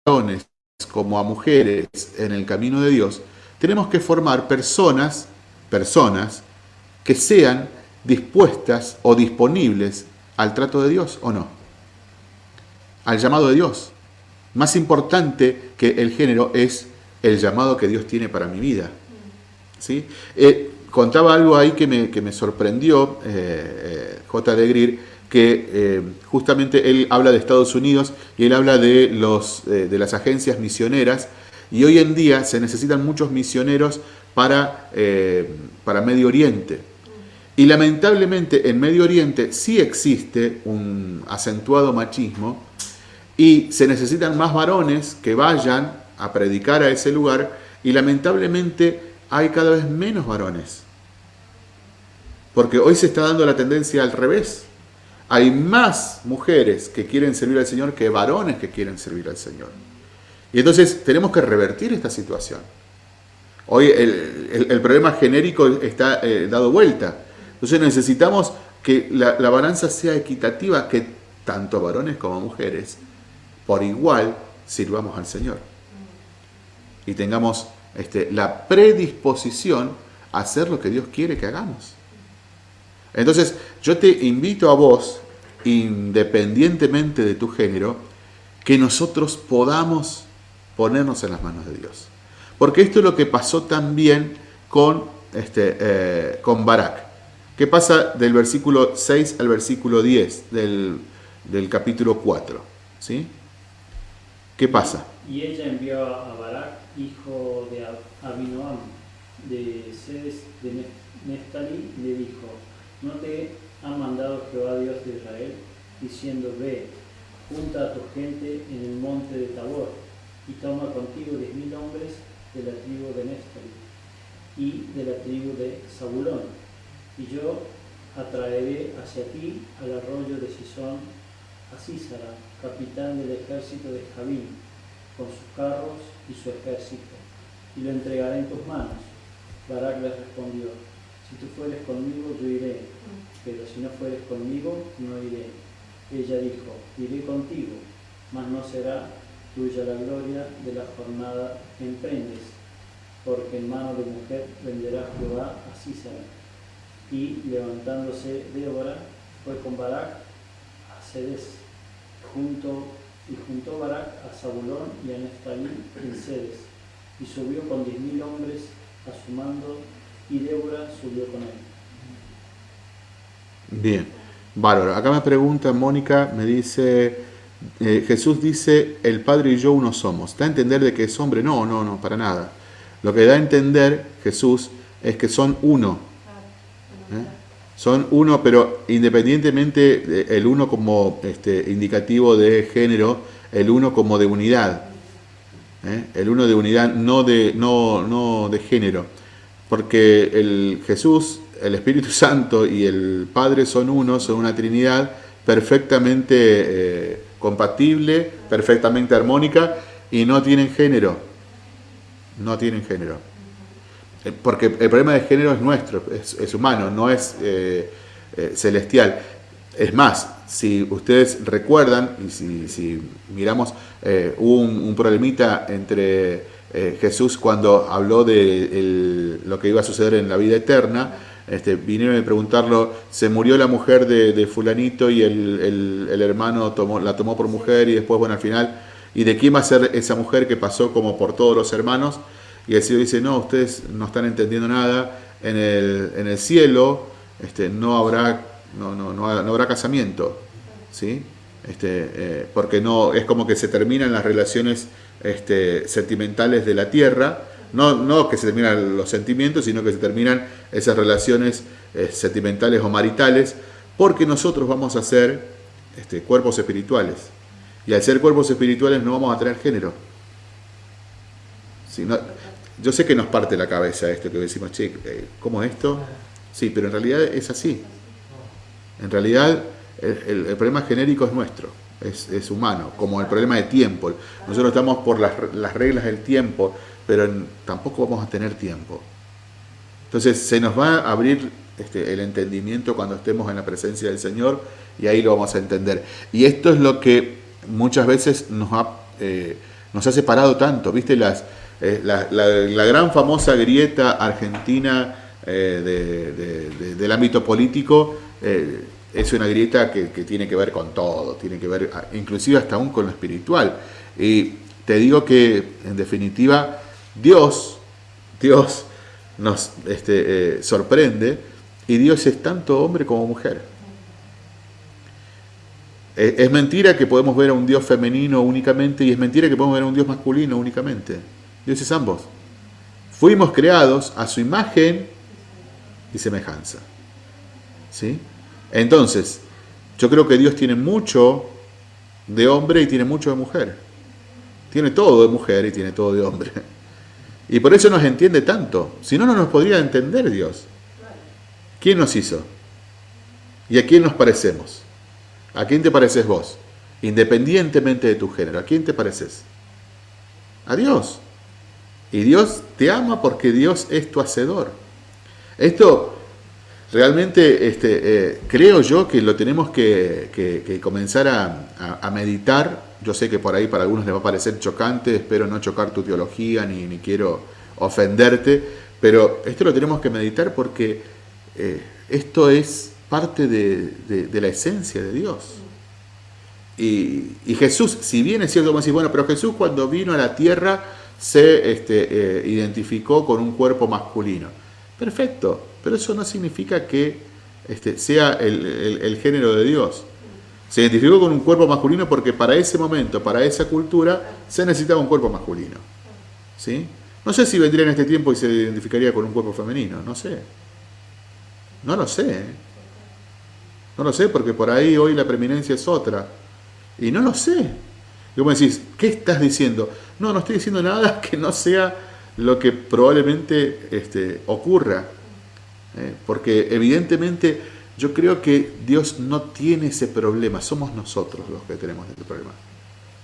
varones como a mujeres en el camino de Dios, tenemos que formar personas, personas que sean dispuestas o disponibles al trato de Dios o no, al llamado de Dios. Más importante que el género es el llamado que Dios tiene para mi vida. ¿sí? Eh, contaba algo ahí que me, que me sorprendió, eh, eh, J. de Greer, que eh, justamente él habla de Estados Unidos y él habla de, los, de las agencias misioneras y hoy en día se necesitan muchos misioneros para, para Medio Oriente. Y lamentablemente en Medio Oriente sí existe un acentuado machismo y se necesitan más varones que vayan a predicar a ese lugar y lamentablemente hay cada vez menos varones. Porque hoy se está dando la tendencia al revés hay más mujeres que quieren servir al Señor que varones que quieren servir al Señor. Y entonces tenemos que revertir esta situación. Hoy el, problema genérico está eh, dado vuelta. Entonces necesitamos que la, balanza sea equitativa, que tanto varones como mujeres por igual sirvamos al Señor. Y tengamos este, la predisposición a hacer lo que Dios quiere que hagamos. Entonces, yo te invito a vos, independientemente de tu género, que nosotros podamos ponernos en las manos de Dios. Porque esto es lo que pasó también con, este, eh, con Barak. ¿Qué pasa del versículo 6 al versículo 10 del, capítulo 4? ¿Sí? ¿Qué pasa? Y ella envió a Barak, hijo de Abinoam, de Sedes de Neftali, y le dijo, ¿No te ha mandado Jehová Dios de Israel, diciendo, ve, junta a tu gente en el monte de Tabor, y toma contigo diez mil hombres de la tribu de Néftali y de la tribu de Zabulón, y yo atraeré hacia ti al arroyo de Sison a Císara, capitán del ejército de Javín, con sus carros y su ejército, y lo entregaré en tus manos. Barak le respondió, si tú fueres conmigo, yo iré, pero si no fueres conmigo, no iré. Ella dijo, iré contigo, mas no será tuya la gloria de la jornada que emprendes, porque en mano de mujer venderá Jehová a Císara. Y levantándose Débora, fue con Barak a Cedes, junto, y juntó Barak a Zabulón y a Neftalí en Cedes, y subió con diez mil hombres a su mando y Débora subió con él. Bien, bárbaro. Acá me pregunta Mónica, me dice, eh, Jesús dice, el Padre y yo uno somos. ¿Da a entender de que es hombre? No, no, no, para nada. Lo que da a entender Jesús es que son uno. ¿eh? Son uno, pero independientemente el uno como este, indicativo de género, el uno como de unidad. ¿eh? El uno de unidad, no de, no, no de género. Porque el Jesús, el Espíritu Santo y el Padre son uno, son una Trinidad perfectamente eh, compatible, perfectamente armónica y no tienen género. No tienen género. Eh, porque el problema de género es nuestro, es, humano, no es eh, celestial. Es más, si ustedes recuerdan, y si, miramos, hubo un, problemita entre Jesús cuando habló de lo que iba a suceder en la vida eterna, este, vinieron a preguntarlo, se murió la mujer de, fulanito y el, hermano tomó, la tomó por mujer y después, bueno, al final, ¿y de quién va a ser esa mujer que pasó como por todos los hermanos? Y el Señor dice, no, ustedes no están entendiendo nada, en el, en el cielo este, no, habrá, no, no, no, habrá casamiento, ¿sí? Este, eh, porque no, es como que se terminan las relaciones este, sentimentales de la tierra, no, que se terminan los sentimientos, sino que se terminan esas relaciones eh, sentimentales o maritales, porque nosotros vamos a ser este, cuerpos espirituales. Y al ser cuerpos espirituales no vamos a tener género. yo sé que nos parte la cabeza esto que decimos, che, eh, ¿cómo esto? Sí, pero en realidad es así. En realidad el, problema genérico es nuestro, es, humano, como el problema de tiempo. Nosotros estamos por las, las reglas del tiempo, pero tampoco vamos a tener tiempo. Entonces se nos va a abrir este, el entendimiento cuando estemos en la presencia del Señor y ahí lo vamos a entender. Y esto es lo que muchas veces nos ha, eh, nos ha separado tanto, ¿viste? Las, eh, la, gran famosa grieta argentina eh, del ámbito político es una grieta que, tiene que ver con todo, tiene que ver inclusive hasta aún con lo espiritual. Y te digo que en definitiva Dios, Dios nos este, eh, sorprende y Dios es tanto hombre como mujer. Eh, es mentira que podemos ver a un Dios femenino únicamente y es mentira que podemos ver a un Dios masculino únicamente. Dios es ambos. Fuimos creados a su imagen y semejanza. ¿Sí? Entonces, yo creo que Dios tiene mucho de hombre y tiene mucho de mujer. Tiene todo de mujer y tiene todo de hombre. Y por eso nos entiende tanto. Si no, no nos podría entender Dios. ¿Quién nos hizo? ¿Y a quién nos parecemos? ¿A quién te pareces vos? Independientemente de tu género, ¿a quién te pareces? A Dios. Y Dios te ama porque Dios es tu hacedor. Esto realmente este, eh, creo yo que lo tenemos que, comenzar a meditar yo sé que por ahí para algunos les va a parecer chocante, espero no chocar tu teología ni, quiero ofenderte, pero esto lo tenemos que meditar porque eh, esto es parte de, la esencia de Dios. Y, Jesús, si bien es cierto, como decir, bueno, pero Jesús cuando vino a la tierra se este, eh, identificó con un cuerpo masculino. Perfecto, pero eso no significa que este, sea el género de Dios. Se identificó con un cuerpo masculino porque para ese momento, para esa cultura, se necesitaba un cuerpo masculino. ¿Sí? No sé si vendría en este tiempo y se identificaría con un cuerpo femenino, no sé. No lo sé. ¿eh? No lo sé porque por ahí hoy la preeminencia es otra. Y no lo sé. Y vos me decís, ¿qué estás diciendo? No, no estoy diciendo nada que no sea lo que probablemente este, ocurra. ¿Eh? Porque evidentemente yo creo que Dios no tiene ese problema, somos nosotros los que tenemos ese problema.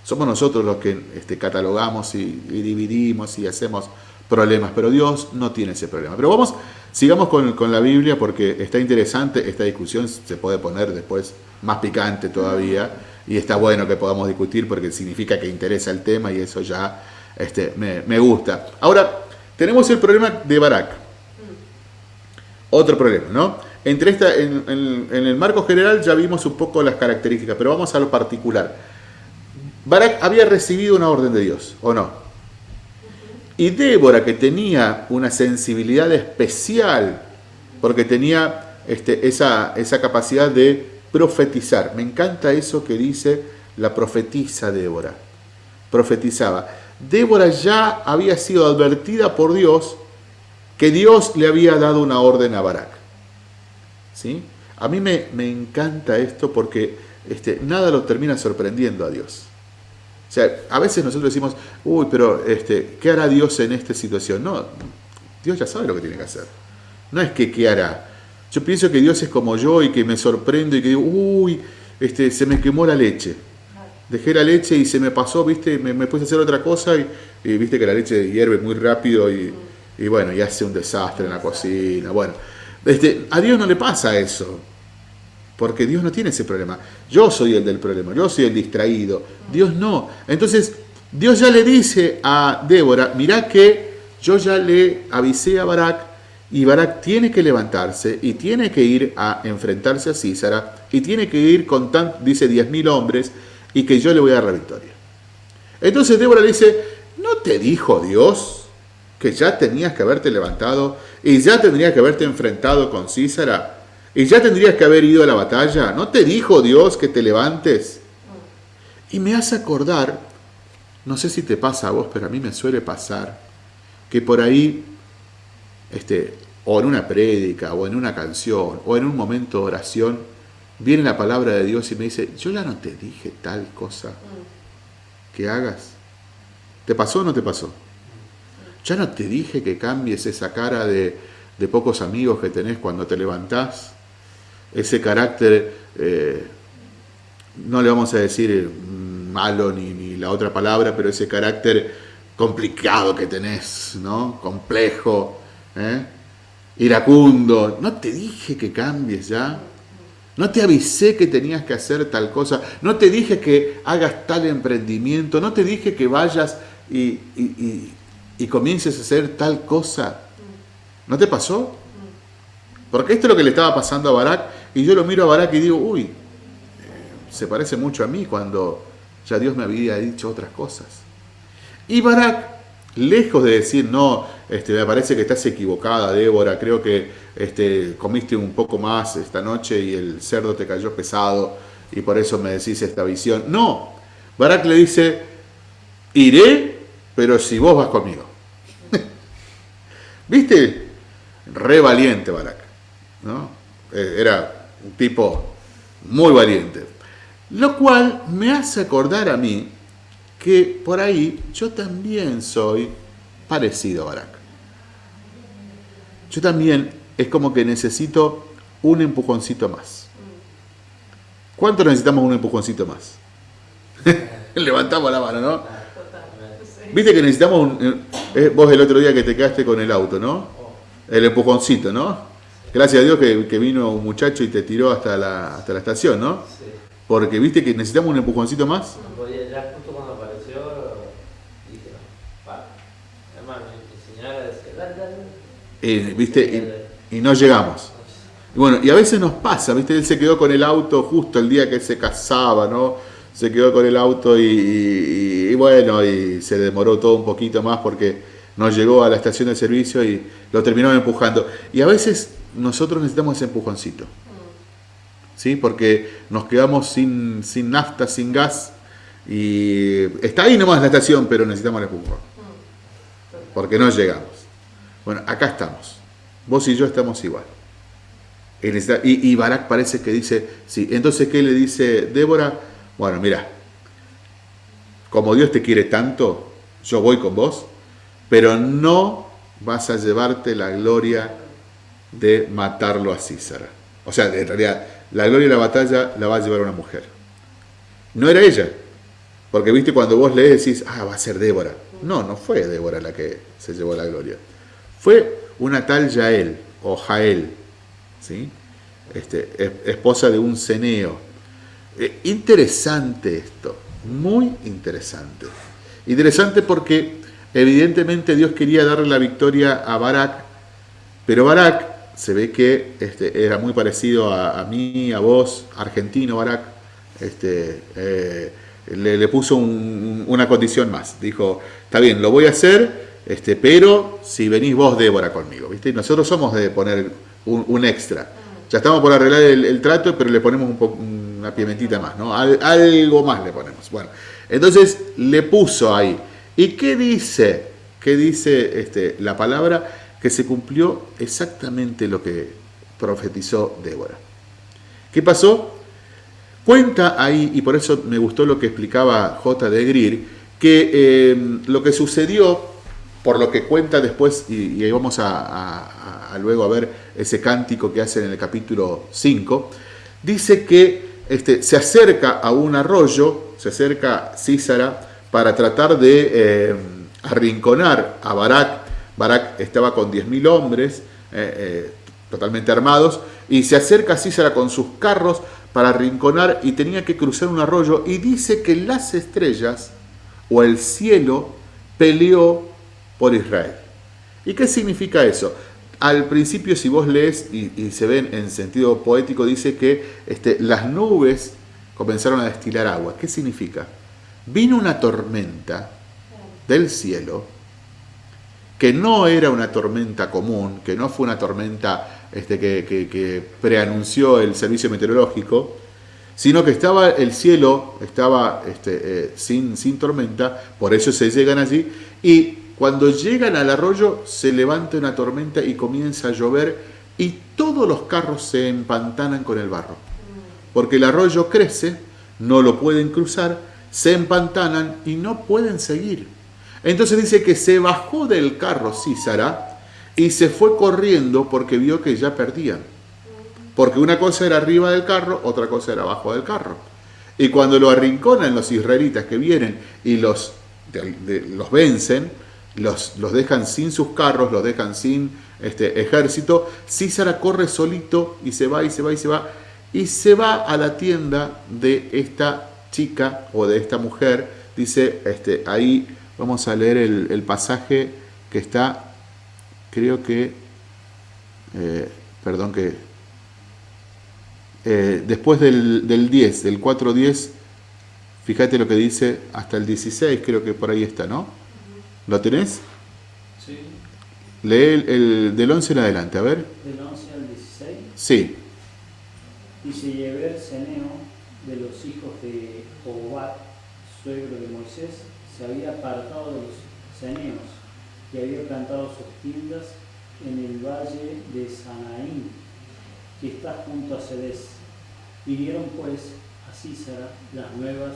Somos nosotros los que este, catalogamos y, dividimos y hacemos problemas, pero Dios no tiene ese problema. Pero vamos, sigamos con, la Biblia porque está interesante, esta discusión se puede poner después más picante todavía y está bueno que podamos discutir porque significa que interesa el tema y eso ya este, me, me gusta. Ahora, tenemos el problema de Barak. Otro problema, ¿no? Entre esta, en, el marco general ya vimos un poco las características, pero vamos a lo particular. Barak había recibido una orden de Dios, ¿o no? Y Débora, que tenía una sensibilidad especial, porque tenía este, esa, esa capacidad de profetizar. Me encanta eso que dice la profetiza Débora. Profetizaba. Débora ya había sido advertida por Dios que Dios le había dado una orden a Barak. ¿Sí? A mí me, encanta esto porque este, nada lo termina sorprendiendo a Dios. O sea, a veces nosotros decimos, uy, pero este, ¿qué hará Dios en esta situación? No, Dios ya sabe lo que tiene que hacer. No es que qué hará. Yo pienso que Dios es como yo y que me sorprendo y que digo, uy, este, se me quemó la leche. Dejé la leche y se me pasó, viste, me, me puse a hacer otra cosa y, viste que la leche hierve muy rápido y, bueno, y hace un desastre en la cocina. Bueno, este, a Dios no le pasa eso. Porque Dios no tiene ese problema. Yo soy el del problema, yo soy el distraído. Dios no. Entonces, Dios ya le dice a Débora, mirá que yo ya le avisé a Barak y Barak tiene que levantarse y tiene que ir a enfrentarse a Císara y tiene que ir con, tan, dice, 10.000 hombres y que yo le voy a dar la victoria. Entonces Débora le dice, ¿no te dijo Dios que ya tenías que haberte levantado y ya tendrías que haberte enfrentado con Císara y ya tendrías que haber ido a la batalla? ¿No te dijo Dios que te levantes? Y me hace acordar, no sé si te pasa a vos, pero a mí me suele pasar, que por ahí este, o en una prédica, o en una canción, o en un momento de oración, viene la palabra de Dios y me dice, yo ya no te dije tal cosa que hagas. ¿Te pasó o no te pasó? Ya no te dije que cambies esa cara de, pocos amigos que tenés cuando te levantás, ese carácter, eh, no le vamos a decir malo ni, ni la otra palabra, pero ese carácter complicado que tenés, ¿no? Complejo, ¿eh? iracundo, no te dije que cambies ya, no te avisé que tenías que hacer tal cosa, no te dije que hagas tal emprendimiento, no te dije que vayas y, comiences a hacer tal cosa. ¿No te pasó? Porque esto es lo que le estaba pasando a Barak y yo lo miro a Barak y digo, uy, eh, se parece mucho a mí cuando ya Dios me había dicho otras cosas. Y Barak lejos de decir, no, este, me parece que estás equivocada, Débora, creo que este, comiste un poco más esta noche y el cerdo te cayó pesado y por eso me decís esta visión. No, Barak le dice, iré, pero si vos vas conmigo. ¿Viste? Re valiente Barak, ¿no? Eh, era un tipo muy valiente. Lo cual me hace acordar a mí que por ahí yo también soy parecido a Barak. Yo también es como que necesito un empujoncito más. ¿Cuánto necesitamos un empujoncito más? Levantamos la mano, ¿no? Viste que necesitamos un... Eh, vos el otro día que te quedaste con el auto, ¿no? El empujoncito, ¿no? Gracias a Dios que, vino un muchacho y te tiró hasta la, hasta la estación, ¿no? Porque viste que necesitamos un empujoncito más. Eh, ¿viste? Y, no llegamos. Y bueno, y a veces nos pasa, ¿viste? Él se quedó con el auto justo el día que se casaba, ¿no? Se quedó con el auto y, bueno, y se demoró todo un poquito más porque no llegó a la estación de servicio y lo terminaron empujando. Y a veces nosotros necesitamos ese empujoncito. ¿Sí? Porque nos quedamos sin, sin nafta, sin gas y está ahí nomás la estación, pero necesitamos el empujón. Porque no llegamos. Bueno, acá estamos. Vos y yo estamos igual. Y, y Barak parece que dice, sí. Entonces, ¿qué le dice Débora? Bueno, mira, como Dios te quiere tanto, yo voy con vos, pero no vas a llevarte la gloria de matarlo a Císara. O sea, en realidad, la gloria de la batalla la va a llevar una mujer. No era ella. Porque viste, cuando vos lees decís, ah, va a ser Débora. No, no fue Débora la que se llevó la gloria. Fue una tal Yael o Jael, ¿sí? este, esposa de un ceneo. Eh, interesante esto, muy interesante. Interesante porque evidentemente Dios quería darle la victoria a Barak, pero Barak se ve que este, era muy parecido a, mí, a vos, argentino Barak, este, eh, le, puso una condición más. Dijo, está bien, lo voy a hacer, este, pero si venís vos, Débora, conmigo, ¿viste? Nosotros somos de poner un, extra. Ya estamos por arreglar el, trato, pero le ponemos un, una pimentita más, ¿no? algo más le ponemos. Bueno, entonces le puso ahí. ¿Y qué dice? ¿Qué dice este, la palabra? Que se cumplió exactamente lo que profetizó Débora. ¿Qué pasó? Cuenta ahí, y por eso me gustó lo que explicaba J. de Greer, que eh, lo que sucedió, por lo que cuenta después, y, ahí vamos a, luego a ver ese cántico que hacen en el capítulo 5, dice que este, se acerca a un arroyo, se acerca Císara para tratar de eh, arrinconar a Barak. Barak estaba con 10.000 hombres, eh, totalmente armados, y se acerca Císara con sus carros para arrinconar y tenía que cruzar un arroyo y dice que las estrellas o el cielo peleó por Israel. ¿Y qué significa eso? Al principio, si vos lees y, se ven en sentido poético, dice que este, las nubes comenzaron a destilar agua. ¿Qué significa? Vino una tormenta del cielo que no era una tormenta común, que no fue una tormenta este, que, preanunció el servicio meteorológico, sino que estaba el cielo, estaba este, eh, sin, sin tormenta, por eso se llegan allí, y cuando llegan al arroyo se levanta una tormenta y comienza a llover y todos los carros se empantanan con el barro, porque el arroyo crece, no lo pueden cruzar, se empantanan y no pueden seguir. Entonces dice que se bajó del carro Císara y se fue corriendo porque vio que ya perdían. Porque una cosa era arriba del carro, otra cosa era abajo del carro. Y cuando lo arrinconan los israelitas que vienen y los, los vencen, los, los, dejan sin sus carros, los dejan sin este, ejército, Císara corre solito y se va y se va y se va. Y se va a la tienda de esta chica o de esta mujer. Dice, este, ahí vamos a leer el, pasaje que está, creo que, eh, perdón que eh, después del, del, 10, del 4.10, fíjate lo que dice hasta el 16, creo que por ahí está, ¿no? ¿Lo tenés? Sí. Lee el, del 11 en adelante, a ver. ¿Del 11 al 16? Sí. Dice Yeber Seneo de los hijos de Obat, suegro de Moisés, se había apartado de los ceneos y había plantado sus tiendas en el valle de Sanaín que está junto a Cedes. Pidieron pues a Císara las nuevas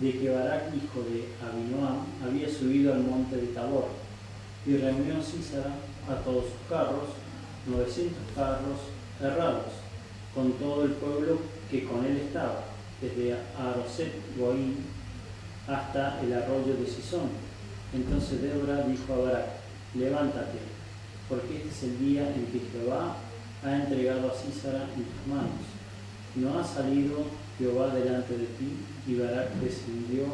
de que Barak, hijo de Abinoam, había subido al monte de Tabor, y reunió Císara a todos sus carros, 900 carros errados, con todo el pueblo que con él estaba, desde Aroset Goín hasta el arroyo de Sison. Entonces Débora dijo a Barak, levántate, porque este es el día en que Jehová ha entregado a Císara en tus manos. No ha salido Jehová delante de ti, y Barak descendió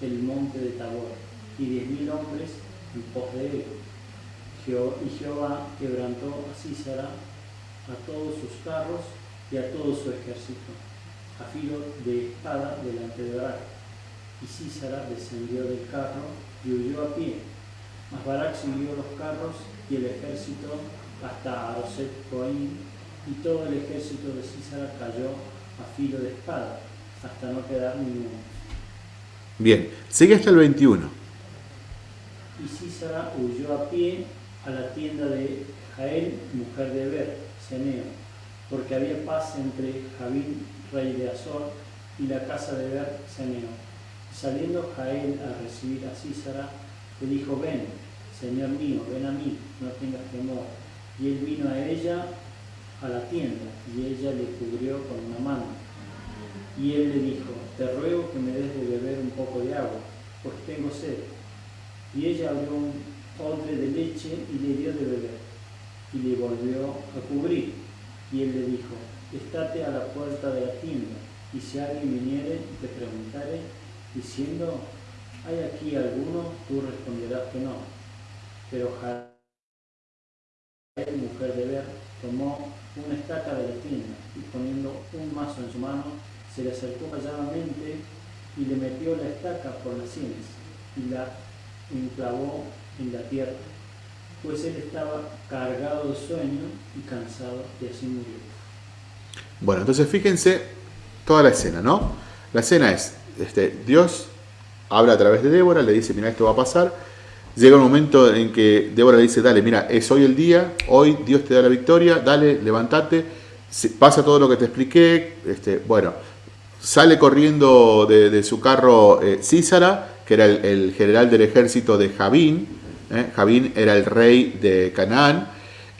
el monte de Tabor, y diez mil hombres en pos de él. Y Jehová quebrantó a Císara, a todos sus carros y a todo su ejército, a filo de espada delante de Barak. Y Císara descendió del carro y huyó a pie. Mas Barak siguió los carros y el ejército hasta Aroset Coaim, y todo el ejército de Císara cayó a filo de espada, hasta no quedar ninguno. Bien, sigue hasta el 21. Y Císara huyó a pie a la tienda de Jael, mujer de Ber, Seneo, porque había paz entre Javín, rey de Azor, y la casa de Ber, Seneo. Saliendo Jael a recibir a Císara, le dijo, ven, Señor mío, ven a mí, no tengas temor y él vino a ella a la tienda y ella le cubrió con una mano. Y él le dijo, te ruego que me des de beber un poco de agua, pues tengo sed. Y ella abrió un odre de leche y le dio de beber, y le volvió a cubrir. Y él le dijo, estate a la puerta de la tienda, y si alguien viniere te preguntare, diciendo, ¿hay aquí alguno? Tú responderás que no. Pero mujer de Ver, tomó una estaca de la tienda y poniendo un mazo en su mano, se le acercó calladamente y le metió la estaca por las sienes y la enclavó en la tierra, pues él estaba cargado de sueño y cansado y así murió. Bueno, entonces fíjense toda la escena, ¿no? La escena es, este, Dios habla a través de Débora, le dice, mira, esto va a pasar. Llega un momento en que Débora le dice, dale, mira, es hoy el día, hoy Dios te da la victoria, dale, levántate, pasa todo lo que te expliqué, este, bueno, sale corriendo de, su carro eh, Císara, que era el, general del ejército de Javín, ¿eh? Javín era el rey de Canaán,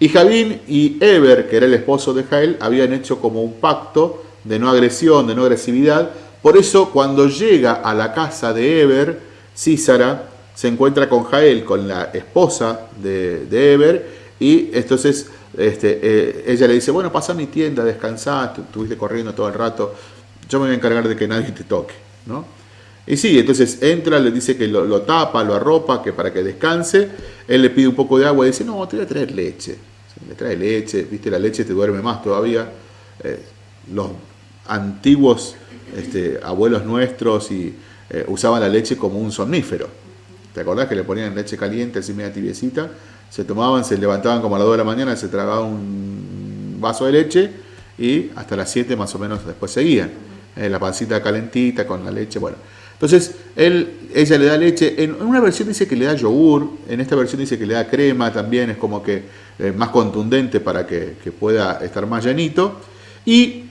y Javín y Eber, que era el esposo de Jael, habían hecho como un pacto de no agresión, de no agresividad, por eso cuando llega a la casa de Eber, Císara se encuentra con Jael, con la esposa de, Eber, y entonces este, eh, ella le dice, bueno, pasa a mi tienda, descansá, estuviste corriendo todo el rato, yo me voy a encargar de que nadie te toque. ¿no? Y sí, entonces entra, le dice que lo, tapa, lo arropa, que para que descanse, él le pide un poco de agua y dice, no, te voy a traer leche. Le trae leche, viste, la leche te duerme más todavía. Eh, los antiguos este, abuelos nuestros y, eh, usaban la leche como un somnífero. ¿Te acordás que le ponían leche caliente, así media tibiecita? Se tomaban, se levantaban como a las 2 de la mañana, se tragaban un vaso de leche y hasta las 7 más o menos después seguían. La pancita calentita con la leche, bueno. Entonces, él, ella le da leche, en una versión dice que le da yogur, en esta versión dice que le da crema también, es como que eh, más contundente para que, que pueda estar más llenito, y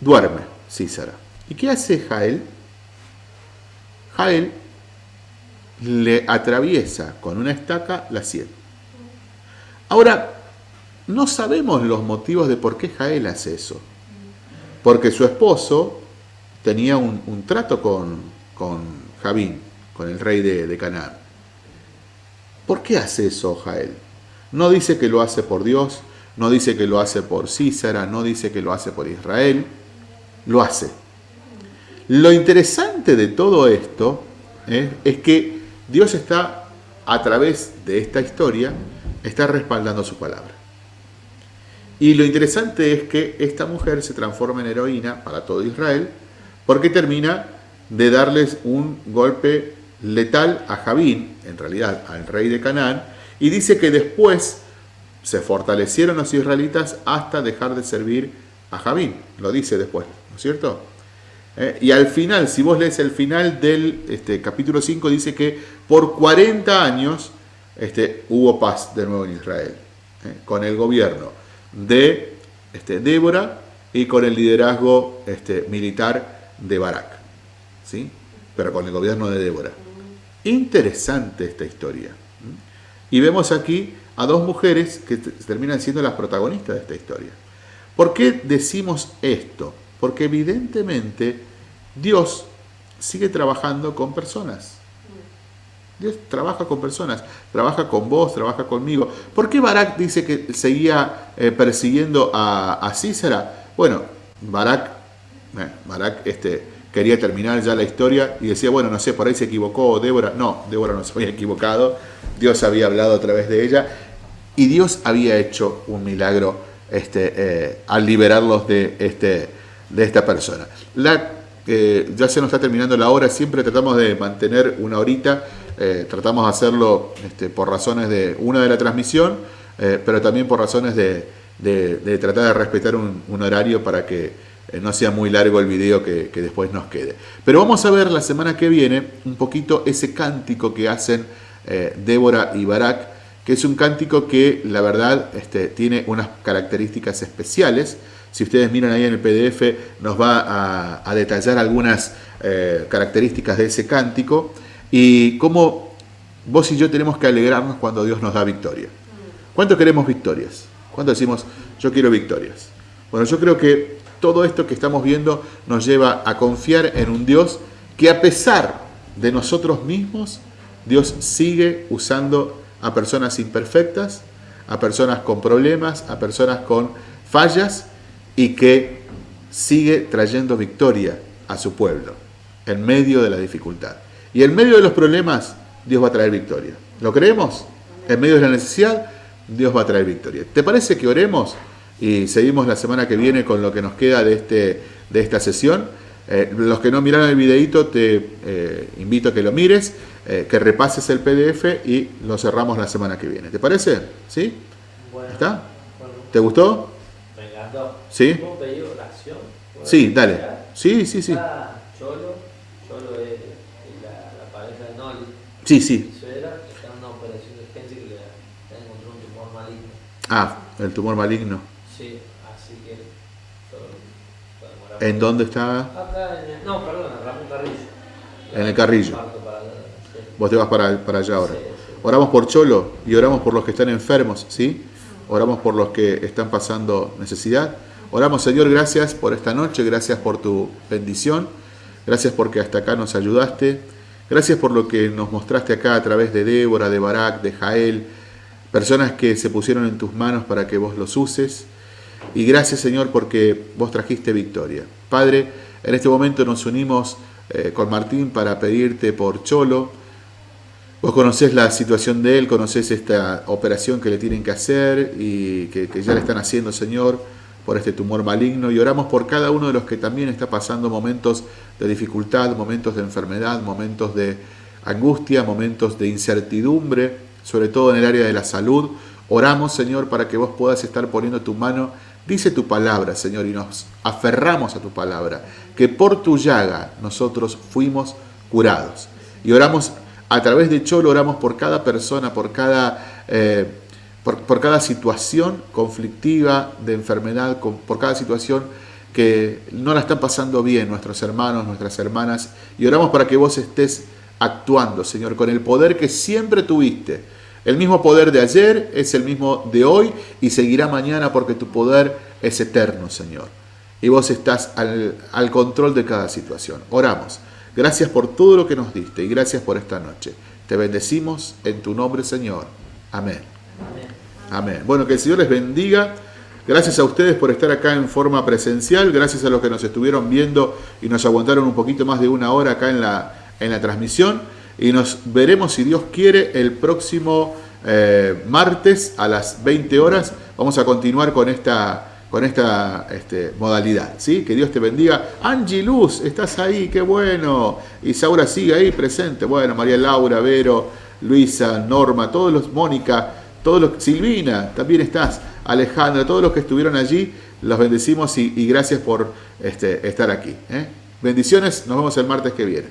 duerme Císara. ¿Y qué hace Jael? Jael le atraviesa con una estaca la sien. Ahora, no sabemos los motivos de por qué Jael hace eso. Porque su esposo tenía un, trato con, con, Javín, con el rey de, Canaán. ¿Por qué hace eso Jael? No dice que lo hace por Dios, no dice que lo hace por Císara, no dice que lo hace por Israel, lo hace lo interesante de todo esto ¿eh? es que Dios está, a través de esta historia, está respaldando su palabra. Y lo interesante es que esta mujer se transforma en heroína para todo Israel porque termina de darles un golpe letal a Javín, en realidad al rey de Canaán, y dice que después se fortalecieron los israelitas hasta dejar de servir a Javín. Lo dice después, ¿no es cierto? Eh, y al final, si vos lees el final del este, capítulo 5, dice que por 40 años este, hubo paz de nuevo en Israel, eh, con el gobierno de este, Débora y con el liderazgo este, militar de Barak, ¿sí? pero con el gobierno de Débora. Interesante esta historia. Y vemos aquí a dos mujeres que terminan siendo las protagonistas de esta historia. ¿Por qué decimos esto? Porque evidentemente Dios sigue trabajando con personas. Dios trabaja con personas, trabaja con vos, trabaja conmigo. ¿Por qué Barak dice que seguía eh, persiguiendo a, a, Císara? Bueno, Barak, eh, este, quería terminar ya la historia y decía, bueno, no sé, por ahí se equivocó Débora. No, Débora no se había equivocado, Dios había hablado a través de ella y Dios había hecho un milagro este, eh, al liberarlos de, este, de esta persona. La ya se nos está terminando la hora, siempre tratamos de mantener una horita, eh, tratamos de hacerlo este, por razones de, una de la transmisión, eh, pero también por razones de, tratar de respetar un, horario para que eh, no sea muy largo el video que, después nos quede. Pero vamos a ver la semana que viene un poquito ese cántico que hacen Débora y Barak, que es un cántico que la verdad este, tiene unas características especiales, si ustedes miran ahí en el PDF, nos va a, detallar algunas características de ese cántico y cómo vos y yo tenemos que alegrarnos cuando Dios nos da victoria. ¿Cuánto queremos victorias? ¿Cuánto decimos, yo quiero victorias? Bueno, yo creo que todo esto que estamos viendo nos lleva a confiar en un Dios que a pesar de nosotros mismos, Dios sigue usando a personas imperfectas, a personas con problemas, a personas con fallas, y que sigue trayendo victoria a su pueblo en medio de la dificultad. Y en medio de los problemas, Dios va a traer victoria. ¿Lo creemos? En medio de la necesidad, Dios va a traer victoria. ¿Te parece que oremos y seguimos la semana que viene con lo que nos queda de, este, de esta sesión? Eh, los que no miraron el videito, te eh, invito a que lo mires, eh, que repases el PDF y lo cerramos la semana que viene. ¿Te parece? ¿Sí? ¿Está? ¿Te gustó? Me encantó. ¿Sí? ¿Puedo pedir oración? Sí, dale. Sí, sí, sí. Cholo es, es la, la pareja de Noli, Sí, sí. mi suegra, está en una operación de urgencia que le, le han encontrado un tumor maligno. Ah, el tumor maligno. Sí, así que. ¿En dónde está? Acá en el, no, perdón, en Ramón Carrillo. En el Carrillo. Para sí. Vos te vas para, para allá ahora. Sí, sí. Oramos por Cholo y oramos por los que están enfermos, ¿sí? Oramos por los que están pasando necesidad. Oramos, Señor, gracias por esta noche, gracias por tu bendición, gracias porque hasta acá nos ayudaste, gracias por lo que nos mostraste acá a través de Débora, de Barak, de Jael, personas que se pusieron en tus manos para que vos los uses. Y gracias, Señor, porque vos trajiste victoria. Padre, en este momento nos unimos eh, con Martín para pedirte por Cholo, Vos conocés la situación de él, conocés esta operación que le tienen que hacer y que, que ya le están haciendo, Señor, por este tumor maligno. Y oramos por cada uno de los que también está pasando momentos de dificultad, momentos de enfermedad, momentos de angustia, momentos de incertidumbre, sobre todo en el área de la salud. Oramos, Señor, para que vos puedas estar poniendo tu mano. Dice tu palabra, Señor, y nos aferramos a tu palabra, que por tu llaga nosotros fuimos curados. Y oramos a través de Cholo oramos por cada persona, por cada, eh, por, cada situación conflictiva de enfermedad, por cada situación que no la están pasando bien nuestros hermanos, nuestras hermanas, y oramos para que vos estés actuando, Señor, con el poder que siempre tuviste. El mismo poder de ayer es el mismo de hoy y seguirá mañana porque tu poder es eterno, Señor. Y vos estás al, control de cada situación. Oramos. Gracias por todo lo que nos diste y gracias por esta noche. Te bendecimos en tu nombre, Señor. Amén. Amén. Bueno, que el Señor les bendiga. Gracias a ustedes por estar acá en forma presencial. Gracias a los que nos estuvieron viendo y nos aguantaron un poquito más de una hora acá en la, en la transmisión. Y nos veremos, si Dios quiere, el próximo eh, martes a las 20 horas. Vamos a continuar con esta, con esta este, modalidad. ¿sí? Que Dios te bendiga. Angie Luz, estás ahí, qué bueno. Isaura sigue ahí presente. Bueno, María Laura, Vero, Luisa, Norma, todos los, Mónica, Silvina, también estás. Alejandra, todos los que estuvieron allí, los bendecimos y, y gracias por este, estar aquí. ¿eh? Bendiciones, nos vemos el martes que viene.